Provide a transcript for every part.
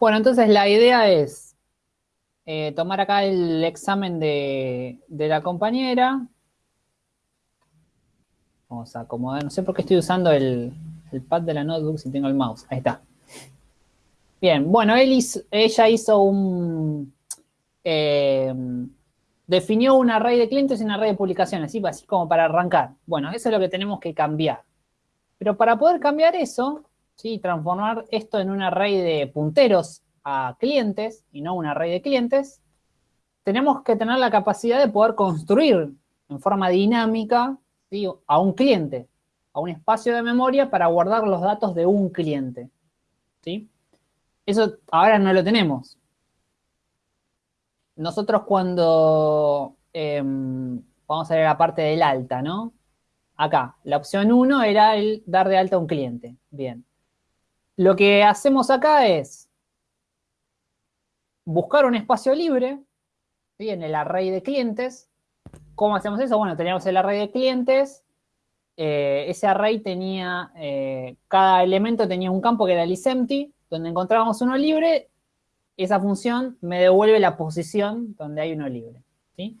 Bueno, entonces la idea es eh, tomar acá el examen de, la compañera. Vamos a acomodar, no sé por qué estoy usando el, pad de la notebook si tengo el mouse. Ahí está. Bien, bueno, ella hizo un... Eh, definió un array de clientes y un array de publicaciones, así como para arrancar. Bueno, eso es lo que tenemos que cambiar. Pero para poder cambiar eso, ¿sí? transformar esto en un array de punteros a clientes y no un array de clientes, tenemos que tener la capacidad de poder construir en forma dinámica a un cliente, a un espacio de memoria para guardar los datos de un cliente. ¿sí? Eso ahora no lo tenemos. Nosotros cuando, em, vamos a ver la parte del alta, ¿no? Acá, la opción 1 era el dar de alta a un cliente. Bien. Lo que hacemos acá es buscar un espacio libre en el array de clientes. ¿Cómo hacemos eso? Bueno, teníamos el array de clientes. Eh, ese array tenía, eh, cada elemento tenía un campo que era el isEmpty, donde encontrábamos uno libre. Esa función me devuelve la posición donde hay uno libre. ¿sí?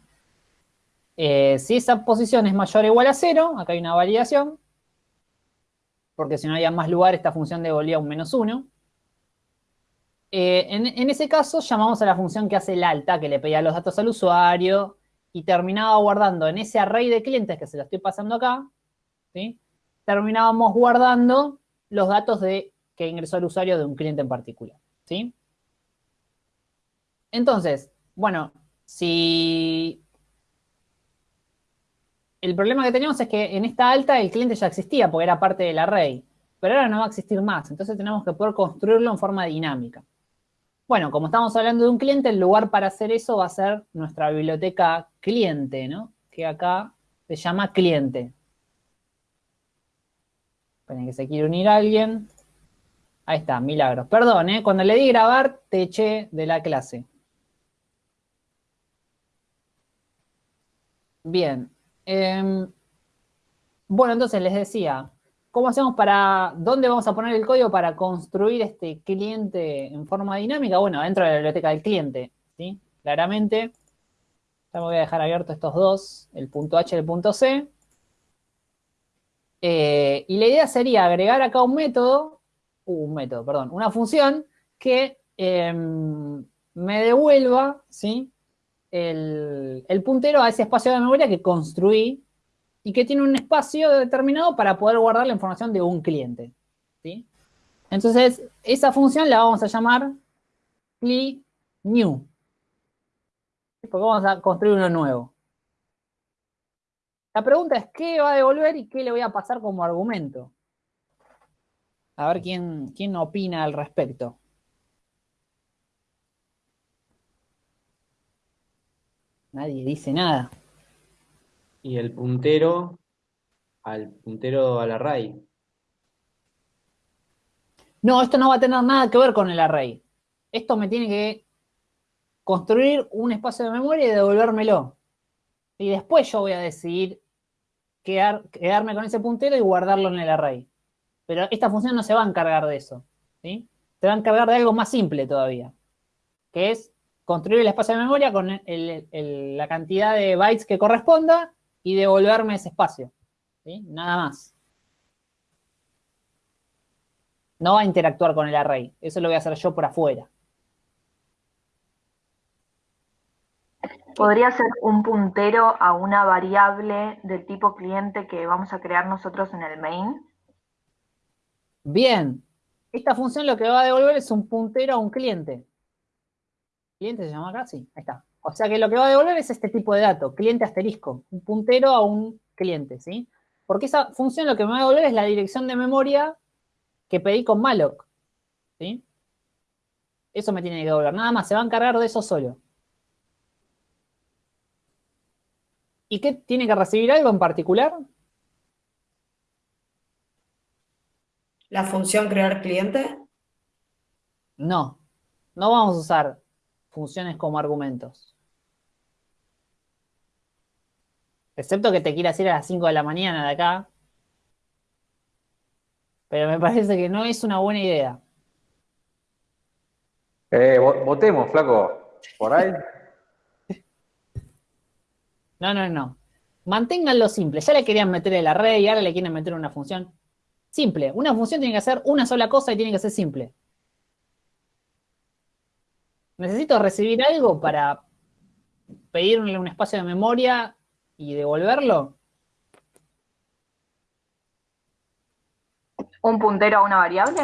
Eh, si esa posición es mayor o igual a cero, acá hay una validación, porque si no había más lugar, esta función devolvía un menos 1. Eh, en, ese caso, llamamos a la función que hace el alta, que le pedía los datos al usuario, y terminaba guardando en ese array de clientes que se lo estoy pasando acá, terminábamos guardando los datos de que ingresó el usuario de un cliente en particular. ¿sí? Entonces, bueno, si el problema que teníamos es que en esta alta el cliente ya existía porque era parte del array, pero ahora no va a existir más, entonces tenemos que poder construirlo en forma dinámica. Bueno, como estamos hablando de un cliente, el lugar para hacer eso va a ser nuestra biblioteca cliente, ¿no? Que acá se llama cliente. Esperen que se quiere unir alguien. Ahí está, milagros. Perdón, ¿eh? Cuando le di grabar, te eché de la clase. Bien, Em, bueno, entonces les decía, ¿cómo hacemos para, dónde vamos a poner el código para construir este cliente en forma dinámica? Bueno, dentro de la biblioteca del cliente, ¿sí? Claramente, ya me voy a dejar abierto estos dos, el punto H y el punto C. Eh, y la idea sería agregar acá un método, uh, un método, perdón, una función que em, me devuelva, ¿sí? El, puntero a ese espacio de memoria que construí y que tiene un espacio determinado para poder guardar la información de un cliente. ¿sí? Entonces, esa función la vamos a llamar new. Porque vamos a construir uno nuevo. La pregunta es, ¿qué va a devolver y qué le voy a pasar como argumento? A ver quién, quién opina al respecto. Nadie dice nada. Y el puntero al puntero al array. No, esto no va a tener nada que ver con el array. Esto me tiene que construir un espacio de memoria y devolvérmelo. Y después yo voy a decidir quedarme con ese puntero y guardarlo en el array. Pero esta función no se va a encargar de eso. ¿sí? Se va a encargar de algo más simple todavía. Que es construir el espacio de memoria con la cantidad de bytes que corresponda y devolverme ese espacio. Nada más. No va a interactuar con el array. Eso lo voy a hacer yo por afuera. ¿Podría ser un puntero a una variable del tipo cliente que vamos a crear nosotros en el main? Bien. Esta función lo que va a devolver es un puntero a un cliente. ¿Cliente se llama acá? Sí, ahí está. O sea que lo que va a devolver es este tipo de dato, cliente asterisco, un puntero a un cliente, ¿sí? Porque esa función lo que me va a devolver es la dirección de memoria que pedí con malloc, ¿sí? Eso me tiene que devolver, nada más, se va a encargar de eso solo. ¿Y qué tiene que recibir algo en particular? ¿La función crear cliente? No, no vamos a usar funciones como argumentos. Excepto que te quieras ir a las 5 de la mañana de acá. Pero me parece que no es una buena idea. Eh, vo- votemos, flaco. Por ahí. No, no, no. Manténganlo simple. Ya le querían meter el array y ahora le quieren meter una función. Simple. Una función tiene que hacer una sola cosa y tiene que ser simple. Necesito recibir algo para pedirle un espacio de memoria y devolverlo. ¿Un puntero a una variable?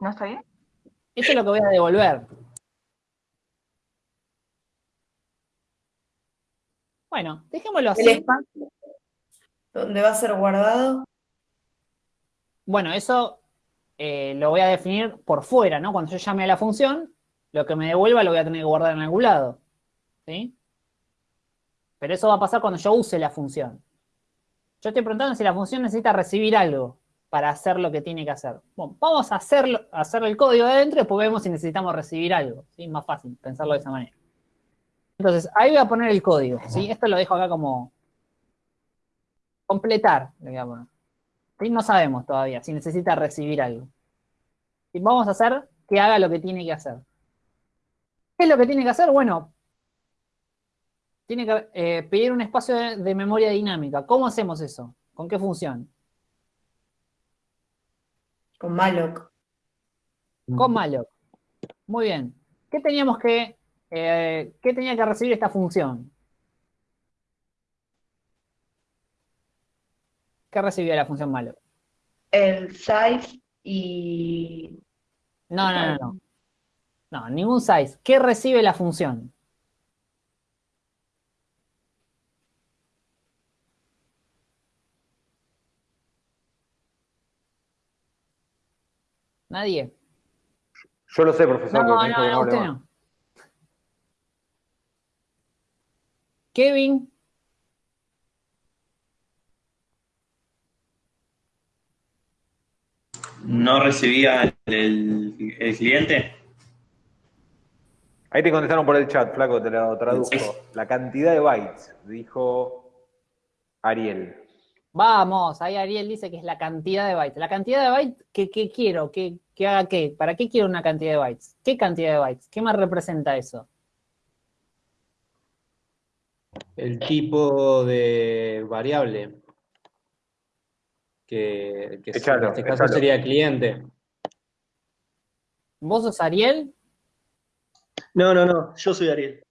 ¿No está bien? Eso es lo que voy a devolver. Bueno, dejémoslo El así. espacio donde va a ser guardado. Bueno, eso eh, lo voy a definir por fuera, ¿no? Cuando yo llame a la función, lo que me devuelva lo voy a tener que guardar en algún lado. ¿Sí? Pero eso va a pasar cuando yo use la función. Yo estoy preguntando si la función necesita recibir algo para hacer lo que tiene que hacer. Bueno, vamos a hacerlo, hacer el código de adentro y después vemos si necesitamos recibir algo. ¿sí? Más fácil pensarlo de esa manera. Entonces, ahí voy a poner el código. ¿sí? Esto lo dejo acá como completar. ¿sí? No sabemos todavía si necesita recibir algo. Y vamos a hacer que haga lo que tiene que hacer. ¿Qué es lo que tiene que hacer? Bueno, tiene que eh, pedir un espacio de, de memoria dinámica. ¿Cómo hacemos eso? ¿Con qué función? Con malloc. Con malloc. Muy bien. ¿Qué teníamos que, eh, qué tenía que recibir esta función? ¿Qué recibía la función malloc? El size y. No, no, no, no. No, ningún size. ¿Qué recibe la función? ¿Nadie? Yo lo sé, profesor, No, no, no, usted. Kevin, ¿No recibía el, el- el cliente? Ahí te contestaron por el chat, flaco, te lo traduzco. La cantidad de bytes, dijo Ariel. vamos, ahí Ariel dice que es la cantidad de bytes. La cantidad de bytes, ¿qué, qué quiero? ¿Qué, qué haga qué? ¿Para qué quiero una cantidad de bytes? ¿Qué cantidad de bytes? ¿Qué más representa eso? El tipo de variable. Que, que Echalo, en este caso echalo. sería cliente. ¿Vos sos Ariel? No, no, no, yo soy Ariel.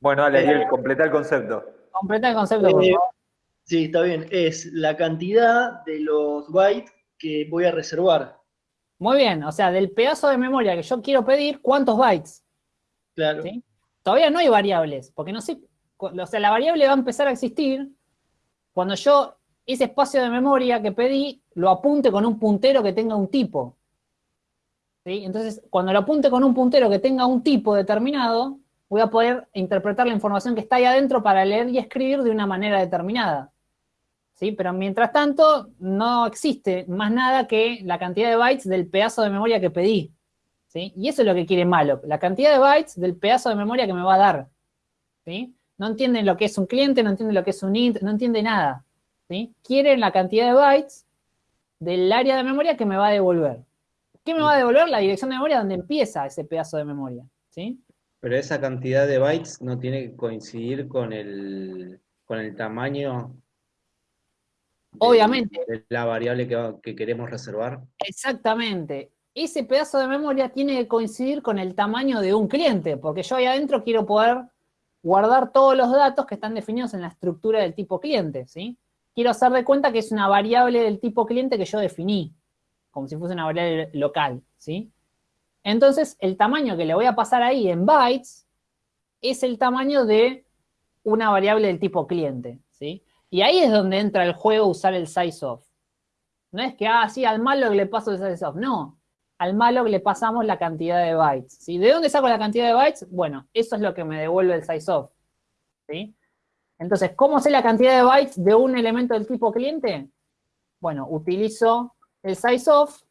Bueno, dale, Ariel, completa el concepto. Completa el concepto, por Eh, favor. Sí, está bien. Es la cantidad de los bytes que voy a reservar. Muy bien, o sea, del pedazo de memoria que yo quiero pedir, ¿cuántos bytes? Claro. ¿Sí? Todavía no hay variables, porque no sé, o sea, la variable va a empezar a existir cuando yo ese espacio de memoria que pedí lo apunte con un puntero que tenga un tipo. Entonces, cuando lo apunte con un puntero que tenga un tipo determinado, voy a poder interpretar la información que está ahí adentro para leer y escribir de una manera determinada. ¿Sí? Pero mientras tanto, no existe más nada que la cantidad de bytes del pedazo de memoria que pedí. ¿sí? Y eso es lo que quiere malloc, la cantidad de bytes del pedazo de memoria que me va a dar. ¿sí? No entienden lo que es un cliente, no entienden lo que es un int, no entiende nada. ¿sí? Quieren la cantidad de bytes del área de memoria que me va a devolver. ¿Qué me va a devolver? La dirección de memoria donde empieza ese pedazo de memoria. ¿sí? Pero esa cantidad de bytes no tiene que coincidir con el, con el tamaño de- Obviamente. de la variable que, queremos reservar. Exactamente. Ese pedazo de memoria tiene que coincidir con el tamaño de un cliente, porque yo ahí adentro quiero poder guardar todos los datos que están definidos en la estructura del tipo cliente, ¿sí? Quiero hacer de cuenta que es una variable del tipo cliente que yo definí, como si fuese una variable local, ¿sí? Entonces, el tamaño que le voy a pasar ahí en bytes es el tamaño de una variable del tipo cliente, ¿sí? Y ahí es donde entra el juego usar el sizeof. No es que, ah, al malloc le paso el sizeof. No, al malloc le pasamos la cantidad de bytes. ¿sí? ¿De dónde saco la cantidad de bytes? Bueno, eso es lo que me devuelve el sizeof. ¿sí? Entonces, ¿cómo sé la cantidad de bytes de un elemento del tipo cliente? Bueno, utilizo el sizeof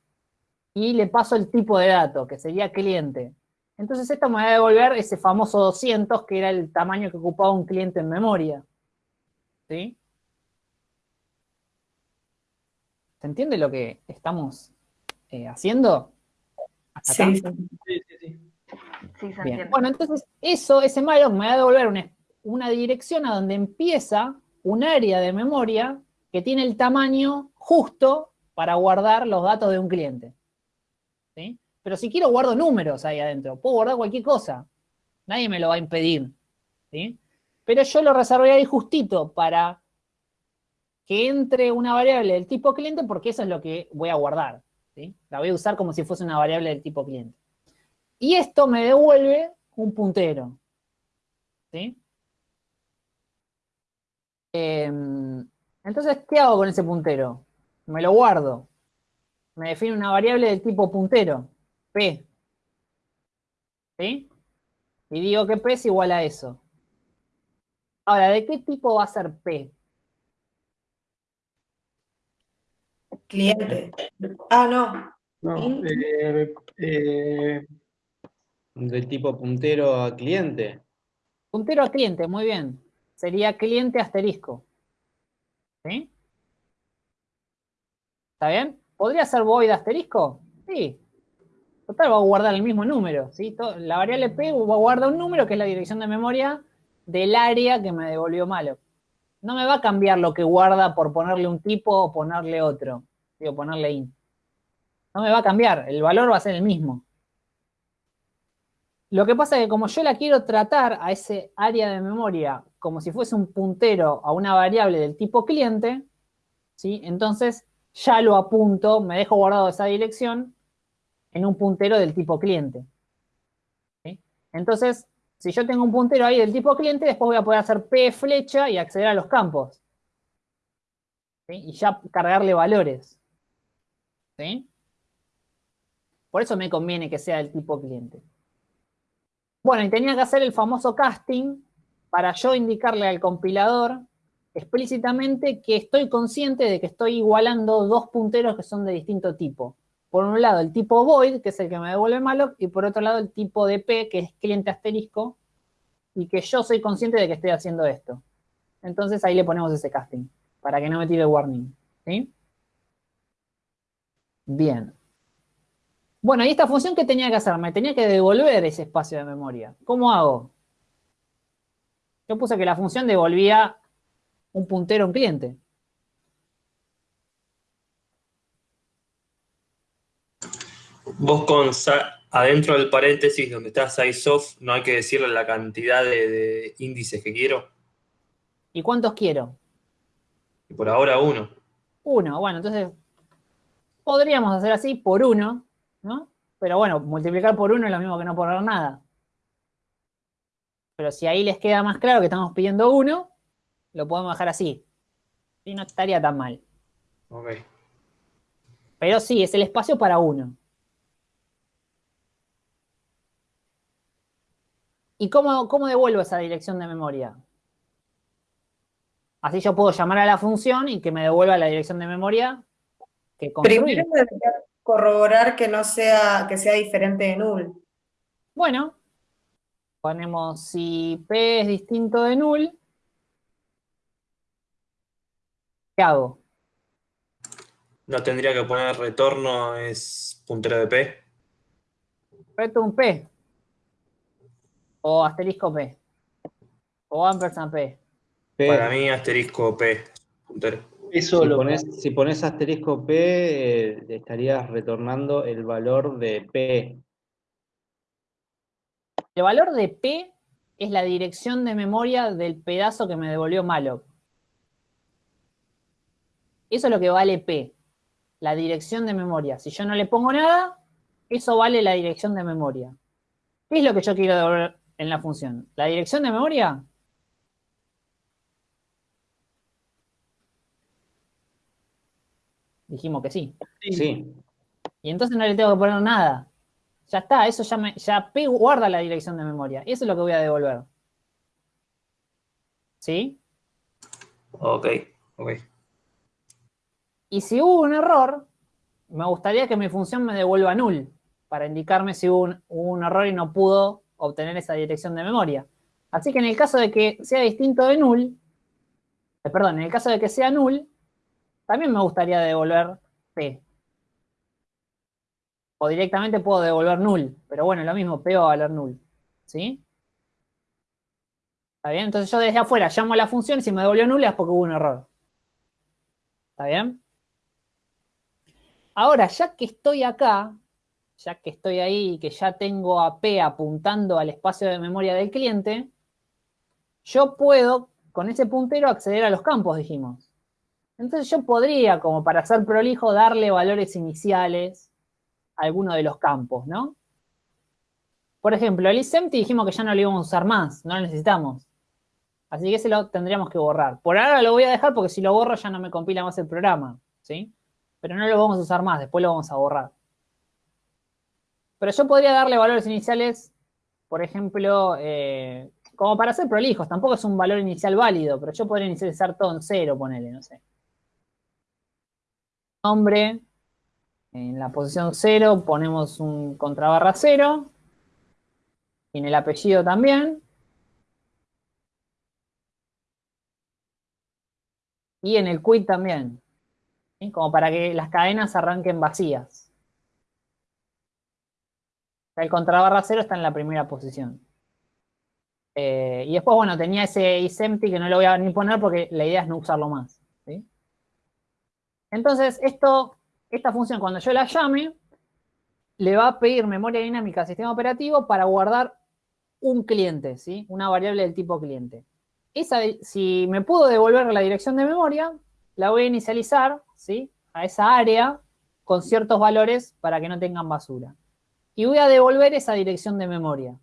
y le paso el tipo de dato, que sería cliente. Entonces esto me va a devolver ese famoso 200, que era el tamaño que ocupaba un cliente en memoria. ¿Sí? ¿Se entiende lo que estamos eh, haciendo? ¿Hasta acá? Sí, sí. Sí, sí, sí. Sí, se entiende. Bueno, entonces eso, ese malloc me va a devolver una, una dirección a donde empieza un área de memoria que tiene el tamaño justo para guardar los datos de un cliente. ¿Sí? Pero si quiero guardo números ahí adentro, puedo guardar cualquier cosa. Nadie me lo va a impedir. ¿sí? Pero yo lo reservé ahí justito para que entre una variable del tipo cliente porque eso es lo que voy a guardar. ¿sí? La voy a usar como si fuese una variable del tipo cliente. Y esto me devuelve un puntero. ¿Sí? Em, entonces, ¿qué hago con ese puntero? Me lo guardo. Me define una variable del tipo puntero, P. ¿Sí? Y digo que P es igual a eso. Ahora, ¿de qué tipo va a ser P? Cliente. Ah, no. No, eh, eh, De tipo puntero a cliente. Puntero a cliente, muy bien. Sería cliente asterisco. ¿Sí? ¿Está bien? ¿Podría ser void asterisco? Sí. Total, va a guardar el mismo número. ¿sí? La variable P va a guardar un número que es la dirección de memoria del área que me devolvió malo. No me va a cambiar lo que guarda por ponerle un tipo o ponerle otro. ¿sí? O ponerle int. No me va a cambiar. El valor va a ser el mismo. Lo que pasa es que como yo la quiero tratar a ese área de memoria como si fuese un puntero a una variable del tipo cliente, ¿sí? entonces ya lo apunto, me dejo guardado esa dirección en un puntero del tipo cliente. Entonces, si yo tengo un puntero ahí del tipo cliente, después voy a poder hacer P flecha y acceder a los campos. Y ya cargarle valores. ¿sí? Por eso me conviene que sea del tipo cliente. Bueno, y tenía que hacer el famoso casting para yo indicarle al compilador explícitamente que estoy consciente de que estoy igualando dos punteros que son de distinto tipo. Por un lado el tipo void, que es el que me devuelve malloc, y por otro lado el tipo de P, que es cliente asterisco, y que yo soy consciente de que estoy haciendo esto. Entonces ahí le ponemos ese casting, para que no me tire warning. Bien. Bueno, ¿y esta función qué tenía que hacer? Me tenía que devolver ese espacio de memoria. ¿Cómo hago? Yo puse que la función devolvía un puntero a un cliente. Vos con adentro del paréntesis donde está sizeof, no hay que decirle la cantidad de, de índices que quiero. ¿Y cuántos quiero? Y por ahora uno. Uno. Bueno, entonces podríamos hacer así por uno, ¿no? Pero bueno, multiplicar por uno es lo mismo que no poner nada. Pero si ahí les queda más claro que estamos pidiendo uno, lo podemos dejar así. Y no estaría tan mal. Ok. Pero sí, es el espacio para uno. ¿Y cómo, cómo devuelvo esa dirección de memoria? Así yo puedo llamar a la función y que me devuelva la dirección de memoria que construí. Primero debería corroborar que no sea, que sea diferente de null. Bueno, ponemos si P es distinto de null. ¿Qué hago? No tendría que poner retorno es puntero de P. Reto un P. O asterisco P. O ampersand P. P. Para mí asterisco P. Puntero. eso Si lo pones, si pones asterisco P, eh, estarías retornando el valor de P. El valor de P es la dirección de memoria del pedazo que me devolvió malloc. Eso es lo que vale P, la dirección de memoria. Si yo no le pongo nada, eso vale la dirección de memoria. ¿Qué es lo que yo quiero devolver en la función? ¿La dirección de memoria? Dijimos que sí. Sí. Y entonces no le tengo que poner nada. Ya está, eso ya, me, ya P guarda la dirección de memoria. Eso es lo que voy a devolver. ¿Sí? Ok, ok. Y si hubo un error, me gustaría que mi función me devuelva null, para indicarme si hubo un, error y no pudo obtener esa dirección de memoria. Así que en el caso de que sea distinto de null, eh, perdón, en el caso de que sea null, también me gustaría devolver P. O directamente puedo devolver null, pero bueno, lo mismo, P va a valer null. ¿sí? ¿Está bien? Entonces yo desde afuera llamo a la función y si me devolvió nula es porque hubo un error. ¿Está bien? Ahora, ya que estoy acá, ya que estoy ahí y que ya tengo a P apuntando al espacio de memoria del cliente, yo puedo, con ese puntero, acceder a los campos, dijimos. Entonces yo podría, como para ser prolijo, darle valores iniciales a alguno de los campos, ¿no? Por ejemplo, el isempty dijimos que ya no lo íbamos a usar más, no lo necesitamos. Así que ese lo tendríamos que borrar. Por ahora lo voy a dejar porque si lo borro ya no me compila más el programa, ¿sí? Pero no lo vamos a usar más, después lo vamos a borrar. Pero yo podría darle valores iniciales, por ejemplo, eh, como para ser prolijos, tampoco es un valor inicial válido, pero yo podría inicializar todo en cero, ponele, no sé. Nombre, en la posición cero ponemos un contrabarra cero, y en el apellido también. Y en el quit también, como para que las cadenas arranquen vacías. El contrabarra cero está en la primera posición. Eh, y después, bueno, tenía ese isempty que no lo voy a ni poner porque la idea es no usarlo más. Entonces, esto, esta función, cuando yo la llame, le va a pedir memoria dinámica al sistema operativo para guardar un cliente, ¿sí? Una variable del tipo cliente. Esa, si me pudo devolver la dirección de memoria, la voy a inicializar, ¿sí? A esa área con ciertos valores para que no tengan basura. Y voy a devolver esa dirección de memoria.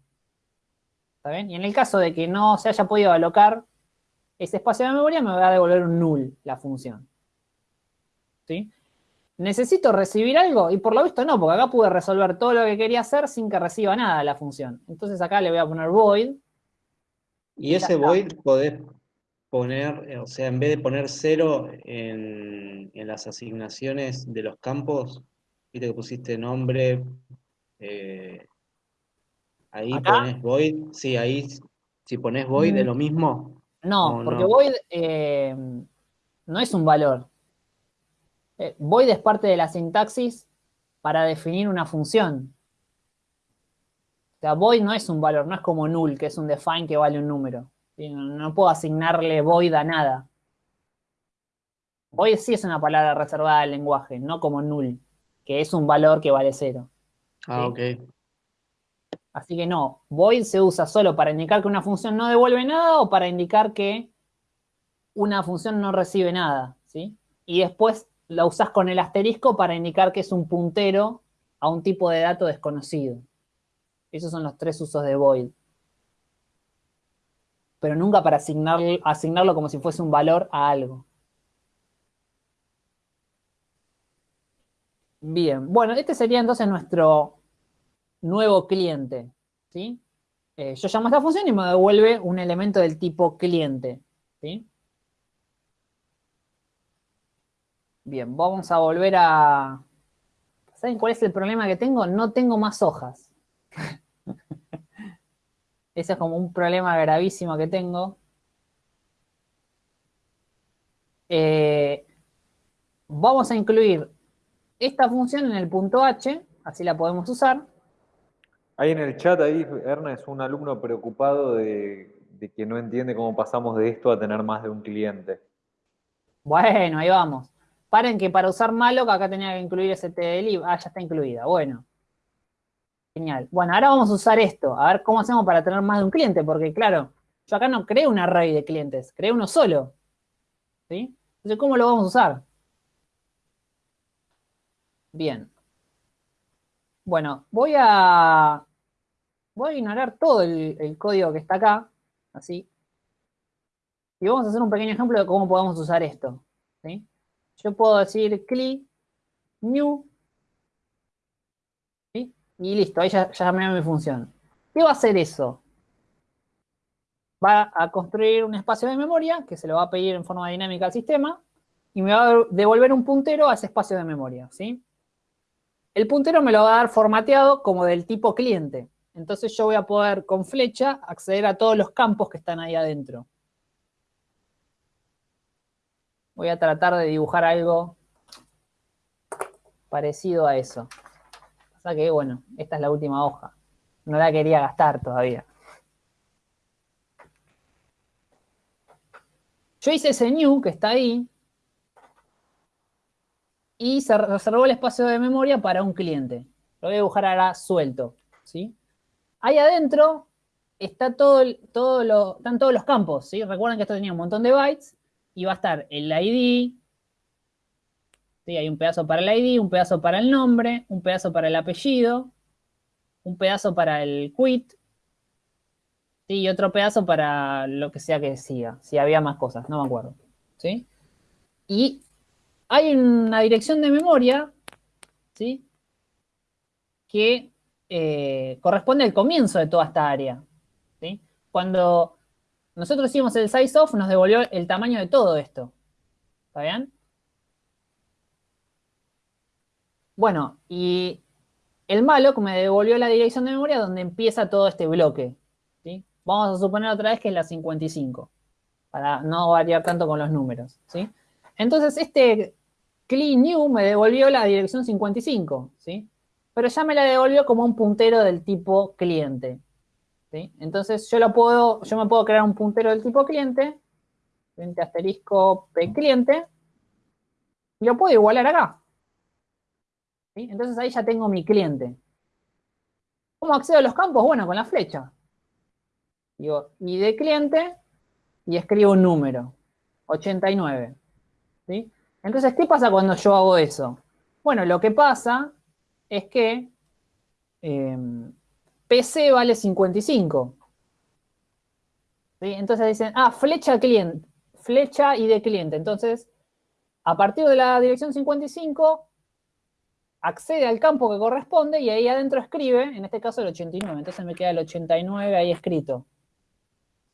¿Está bien? Y en el caso de que no se haya podido alocar ese espacio de memoria, me va a devolver un null la función. ¿Sí? ¿Necesito recibir algo? Y por lo visto no, porque acá pude resolver todo lo que quería hacer sin que reciba nada la función. Entonces acá le voy a poner void. Y ese void podés poner, eh, o sea, en vez de poner cero en, en las asignaciones de los campos, viste que pusiste nombre, eh, ahí ¿Acá? pones void, sí, ahí si pones void es Mm. lo mismo. No, No, porque no. void eh, no es un valor. Eh, void es parte de la sintaxis para definir una función. O sea, void no es un valor, no es como null, que es un define que vale un número. No, puedo asignarle void a nada. Void sí es una palabra reservada al lenguaje, no como null, que es un valor que vale cero. Ah, ok. Así que no, void se usa solo para indicar que una función no devuelve nada o para indicar que una función no recibe nada, ¿sí? Y después la usás con el asterisco para indicar que es un puntero a un tipo de dato desconocido. Esos son los tres usos de void. Pero nunca para asignar, asignarlo como si fuese un valor a algo. Bien, bueno, este sería entonces nuestro nuevo cliente, ¿sí? Eh, yo llamo a esta función y me devuelve un elemento del tipo cliente, ¿sí? Bien, vamos a volver a... ¿Saben cuál es el problema que tengo? No tengo más hojas. Ese es como un problema gravísimo que tengo. Eh, vamos a incluir esta función en el punto H, así la podemos usar. Ahí en el chat, ahí, Ernest, un alumno preocupado de, de que no entiende cómo pasamos de esto a tener más de un cliente. Bueno, ahí vamos. Paren que para usar malloc acá tenía que incluir stdlib. Ah, ya está incluida. Bueno. Bueno, ahora vamos a usar esto. A ver cómo hacemos para tener más de un cliente. Porque, claro, yo acá no creo un array de clientes. Creo uno solo. ¿Sí? Entonces, ¿cómo lo vamos a usar? Bien. Bueno, voy a... Voy a ignorar todo el, código que está acá. Así. Y vamos a hacer un pequeño ejemplo de cómo podemos usar esto. ¿sí? Yo puedo decir cli new. Y listo, ahí ya, ya mi función. ¿Qué va a hacer eso? Va a construir un espacio de memoria que se lo va a pedir en forma dinámica al sistema y me va a devolver un puntero a ese espacio de memoria. ¿sí? El puntero me lo va a dar formateado como del tipo cliente. Entonces yo voy a poder con flecha acceder a todos los campos que están ahí adentro. Voy a tratar de dibujar algo parecido a eso. Pasa que, bueno, esta es la última hoja. No la quería gastar todavía. Yo hice ese new que está ahí y se reservó el espacio de memoria para un cliente. Lo voy a dibujar ahora suelto. ¿sí? Ahí adentro está todo, todo están todos los campos. ¿sí? Recuerden que esto tenía un montón de bytes y va a estar el ID, ¿sí? Hay un pedazo para el ID, un pedazo para el nombre, un pedazo para el apellido, un pedazo para el quit, y otro pedazo para lo que sea que siga, si había más cosas, no me acuerdo, ¿sí? Y hay una dirección de memoria, ¿sí? Que eh, corresponde al comienzo de toda esta área, ¿sí? Cuando nosotros hicimos el size off, nos devolvió el tamaño de todo esto, ¿está bien? Bueno, y el malloc me devolvió la dirección de memoria donde empieza todo este bloque. ¿sí? Vamos a suponer otra vez que es la 55, para no variar tanto con los números. ¿sí? Entonces, este clean new me devolvió la dirección 55, ¿sí? pero ya me la devolvió como un puntero del tipo cliente. ¿sí? Entonces, yo, lo puedo, yo me puedo crear un puntero del tipo cliente, cliente asterisco p cliente, y lo puedo igualar acá. Entonces ahí ya tengo mi cliente. ¿Cómo accedo a los campos? Bueno, con la flecha. Digo, y de cliente, y escribo un número, 89. ¿sí? Entonces, ¿qué pasa cuando yo hago eso? Bueno, lo que pasa es que em, PC vale 55. ¿sí? Entonces dicen, ah, flecha cliente, flecha y de cliente. Entonces, a partir de la dirección 55, accede al campo que corresponde y ahí adentro escribe, en este caso el 89, entonces me queda el 89 ahí escrito.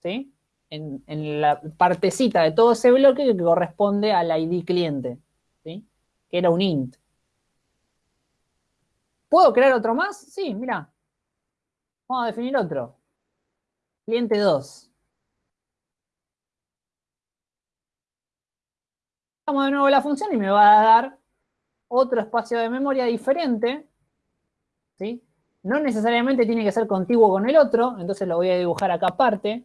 ¿Sí? En, la partecita de todo ese bloque que corresponde al ID cliente, ¿sí? Que era un int. ¿Puedo crear otro más? Sí, mira. Vamos a definir otro. Cliente 2. Vamos de nuevo a la función y me va a dar otro espacio de memoria diferente, ¿sí? No necesariamente tiene que ser contiguo con el otro, entonces lo voy a dibujar acá aparte.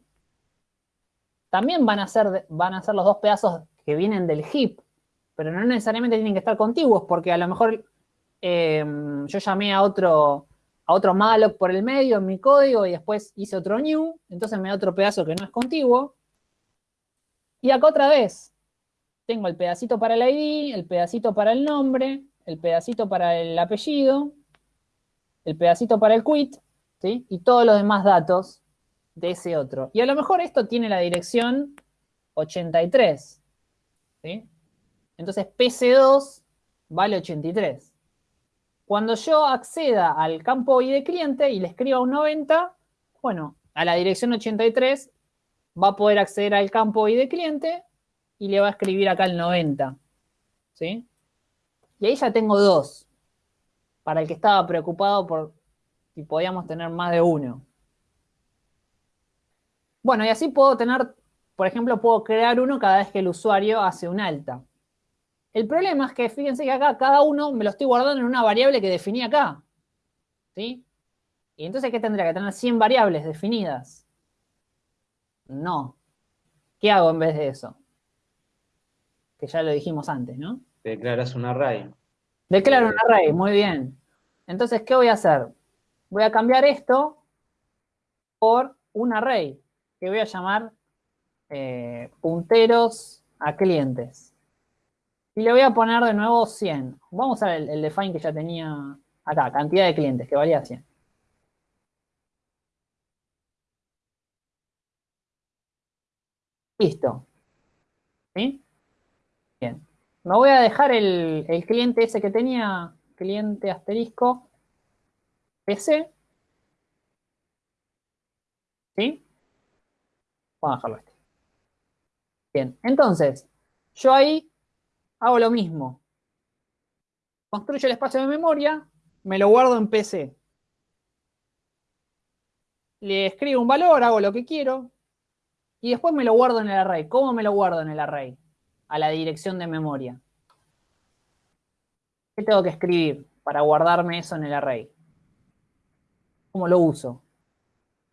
También van a ser, van a ser los dos pedazos que vienen del heap, pero no necesariamente tienen que estar contiguos, porque a lo mejor em, yo llamé a otro, a otro malloc por el medio en mi código y después hice otro new, entonces me da otro pedazo que no es contiguo. Y acá otra vez, tengo el pedacito para el ID, el pedacito para el nombre, el pedacito para el apellido, el pedacito para el quit, ¿sí? Y todos los demás datos de ese otro. Y a lo mejor esto tiene la dirección 83, ¿sí? Entonces PC2 vale 83. Cuando yo acceda al campo ID cliente y le escriba un 90, bueno, a la dirección 83 va a poder acceder al campo ID cliente y le va a escribir acá el 90. ¿Sí? Y ahí ya tengo dos. Para el que estaba preocupado por si podíamos tener más de uno. Bueno, y así puedo tener, por ejemplo, puedo crear uno cada vez que el usuario hace un alta. El problema es que fíjense que acá cada uno me lo estoy guardando en una variable que definí acá. ¿Sí? Y entonces, ¿qué tendría? ¿Que tener 100 variables definidas? No. ¿Qué hago en vez de eso? Que ya lo dijimos antes, ¿no? Declaras un array. Declaro un array, muy bien. Entonces, ¿qué voy a hacer? Voy a cambiar esto por un array, que voy a llamar eh, punteros a clientes. Y le voy a poner de nuevo 100. Vamos a ver el, el define que ya tenía acá, cantidad de clientes, que valía 100. Listo. ¿Sí? Me voy a dejar el, cliente ese que tenía, cliente asterisco, PC. ¿Sí? Vamos a dejarlo este. Bien, entonces, yo ahí hago lo mismo. Construyo el espacio de memoria, me lo guardo en PC. Le escribo un valor, hago lo que quiero, y después me lo guardo en el array. ¿Cómo me lo guardo en el array? A la dirección de memoria. ¿Qué tengo que escribir para guardarme eso en el array? ¿Cómo lo uso?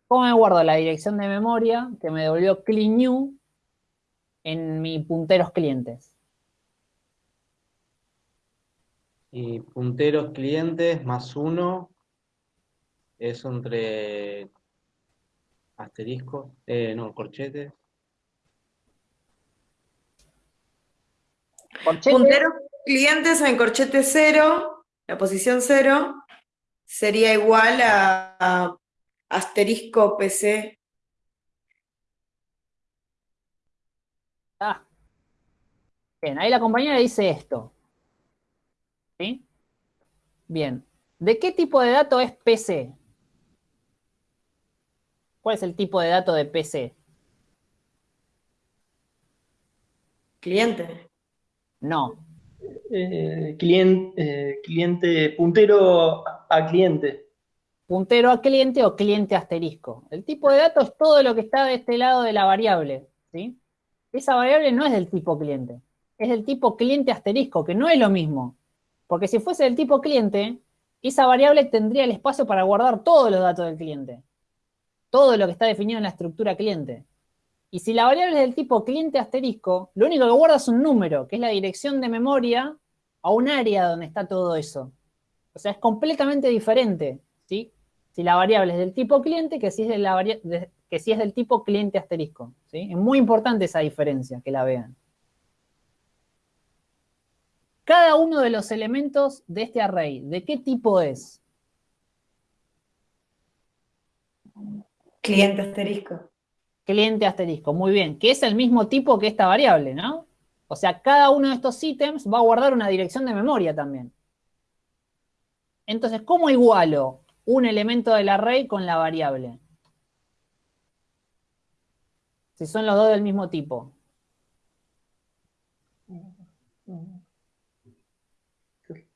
¿Cómo me guardo la dirección de memoria que me devolvió clean new en mi punteros clientes? Y punteros clientes más uno, eso entre asterisco, eh, no, corchetes. Punteros clientes en corchete 0, la posición 0, sería igual a, a asterisco PC. Ah. Bien, ahí la compañera dice esto. ¿Sí? Bien. ¿De qué tipo de dato es PC? ¿Cuál es el tipo de dato de PC? Cliente. No. Eh, cliente, eh, cliente, puntero a cliente. Puntero a cliente o cliente asterisco. El tipo de dato es todo lo que está de este lado de la variable. ¿sí? Esa variable no es del tipo cliente. Es del tipo cliente asterisco, que no es lo mismo. Porque si fuese del tipo cliente, esa variable tendría el espacio para guardar todos los datos del cliente. Todo lo que está definido en la estructura cliente. Y si la variable es del tipo cliente asterisco, lo único que guarda es un número, que es la dirección de memoria a un área donde está todo eso. O sea, es completamente diferente, ¿sí? Si la variable es del tipo cliente, que si es, de la que es del tipo cliente asterisco, ¿sí? Es muy importante esa diferencia, que la vean. Cada uno de los elementos de este array, ¿de qué tipo es? Cliente asterisco. Cliente asterisco. Muy bien, que es el mismo tipo que esta variable, ¿no? O sea, cada uno de estos ítems va a guardar una dirección de memoria también. Entonces, ¿cómo igualo un elemento del array con la variable? Si son los dos del mismo tipo.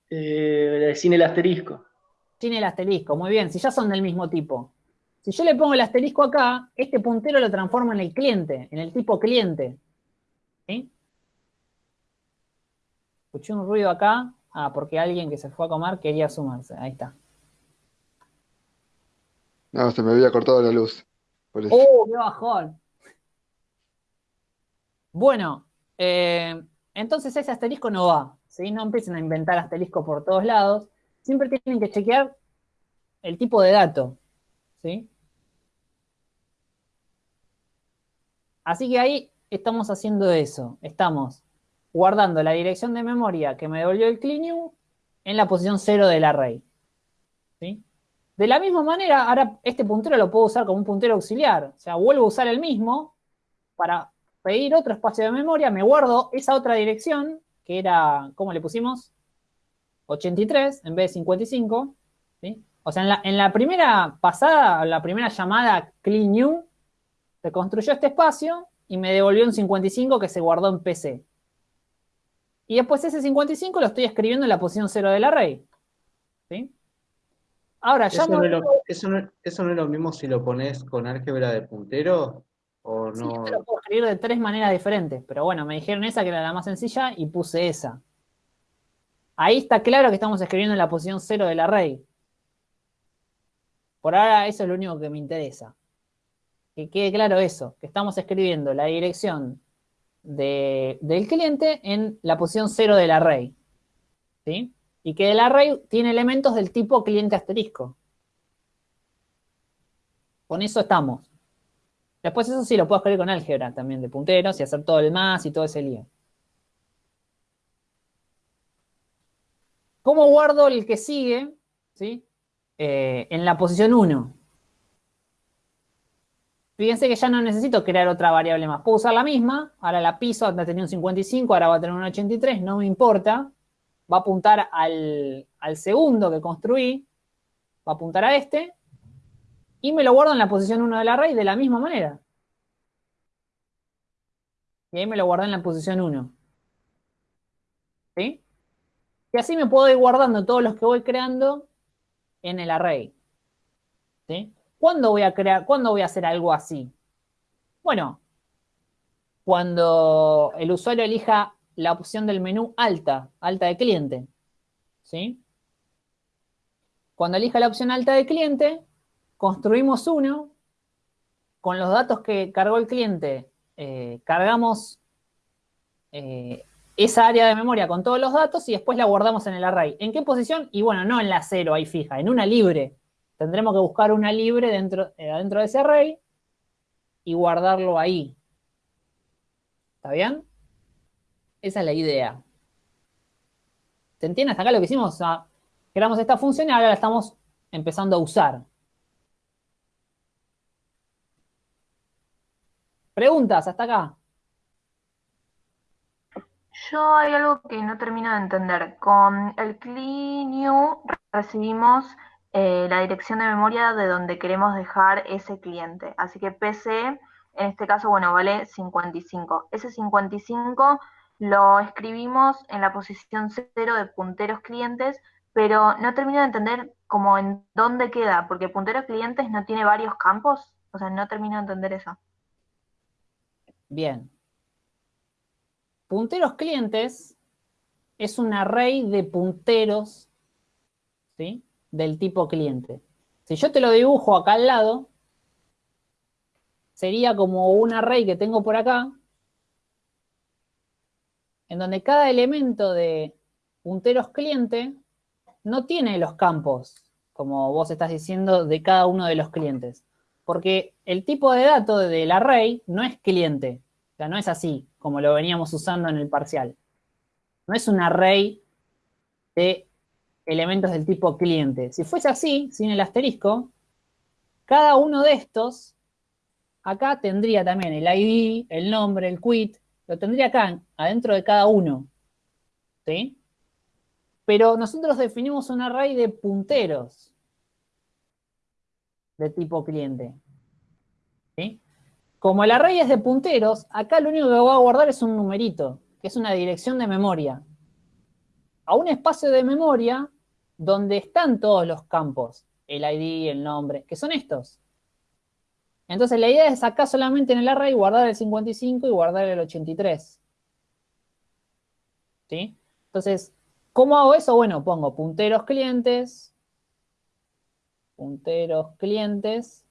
Eh, sin el asterisco. Sin el asterisco, muy bien, si ya son del mismo tipo. Si yo le pongo el asterisco acá, este puntero lo transforma en el cliente, en el tipo cliente. ¿Sí? Escuché un ruido acá. Ah, porque alguien que se fue a comer quería sumarse. Ahí está. No, se me había cortado la luz. Por eso. ¡Oh, qué bajón! Bueno, eh, entonces ese asterisco no va. ¿sí? No empiecen a inventar asterisco por todos lados. Siempre tienen que chequear el tipo de dato. ¿sí? Así que ahí estamos haciendo eso. Estamos guardando la dirección de memoria que me devolvió el cleanview en la posición 0 del array. ¿sí? De la misma manera, ahora este puntero lo puedo usar como un puntero auxiliar. O sea, vuelvo a usar el mismo para pedir otro espacio de memoria, me guardo esa otra dirección, que era, ¿cómo le pusimos? 83 en vez de 55. ¿sí? O sea, en la, en la primera pasada, la primera llamada clean se construyó este espacio y me devolvió un 55 que se guardó en PC. Y después ese 55 lo estoy escribiendo en la posición 0 del array. ¿sí? Ahora, Eso no, lo, eso, no, eso no es lo mismo si lo pones con álgebra de puntero o Sí, no. yo lo puedo escribir de tres maneras diferentes, pero bueno, me dijeron esa que era la más sencilla y puse esa. Ahí está claro que estamos escribiendo en la posición 0 del array. Por ahora eso es lo único que me interesa. Que quede claro eso, que estamos escribiendo la dirección de- del cliente en la posición 0 del array. ¿Sí? Y que el array tiene elementos del tipo cliente asterisco. Con eso estamos. Después eso sí lo puedo escribir con álgebra también de punteros y hacer todo el más y todo ese lío. ¿Cómo guardo el que sigue? ¿Sí? Eh, en la posición 1. Fíjense que ya no necesito crear otra variable más. Puedo usar la misma. Ahora la piso, antes tenía un 55, ahora va a tener un 83. No me importa. Va a apuntar al, al segundo que construí. Va a apuntar a este. Y me lo guardo en la posición 1 del array de la misma manera. Y ahí me lo guardé en la posición 1. ¿Sí? Y así me puedo ir guardando todos los que voy creando en el array. ¿Sí? ¿Cuándo voy a crear, cuándo voy a hacer algo así? Bueno, cuando el usuario elija la opción del menú alta, alta de cliente. ¿Sí? Cuando elija la opción alta de cliente, construimos uno, con los datos que cargó el cliente, eh, cargamos eh, esa área de memoria con todos los datos y después la guardamos en el array. ¿En qué posición? Y bueno, no en la cero ahí fija, en una libre. Tendremos que buscar una libre dentro, eh, dentro de ese array y guardarlo ahí. ¿Está bien? Esa es la idea. ¿Se entiende hasta acá lo que hicimos? Sea, creamos esta función y ahora la estamos empezando a usar. ¿Preguntas hasta acá? Yo hay algo que no termino de entender. Con el CliNew recibimos eh, la dirección de memoria de donde queremos dejar ese cliente. Así que PC, en este caso, bueno, vale 55. Ese 55 lo escribimos en la posición 0 de punteros clientes, pero no termino de entender cómo en dónde queda, porque punteros clientes no tiene varios campos. O sea, no termino de entender eso. Bien. Punteros clientes es un array de punteros, ¿sí? Del tipo cliente. Si yo te lo dibujo acá al lado, sería como un array que tengo por acá, en donde cada elemento de punteros cliente no tiene los campos, como vos estás diciendo, de cada uno de los clientes. Porque el tipo de dato del array no es cliente, o sea, no es así como lo veníamos usando en el parcial. No es un array de elementos del tipo cliente. Si fuese así, sin el asterisco, cada uno de estos, acá tendría también el ID, el nombre, el quit, lo tendría acá, adentro de cada uno. ¿Sí? Pero nosotros definimos un array de punteros de tipo cliente. ¿Sí? Como el array es de punteros, acá lo único que voy a guardar es un numerito, que es una dirección de memoria. A un espacio de memoria donde están todos los campos, el ID, el nombre, que son estos. Entonces la idea es acá solamente en el array guardar el 55 y guardar el 83. ¿Sí? Entonces, ¿cómo hago eso? Bueno, pongo punteros clientes, punteros clientes,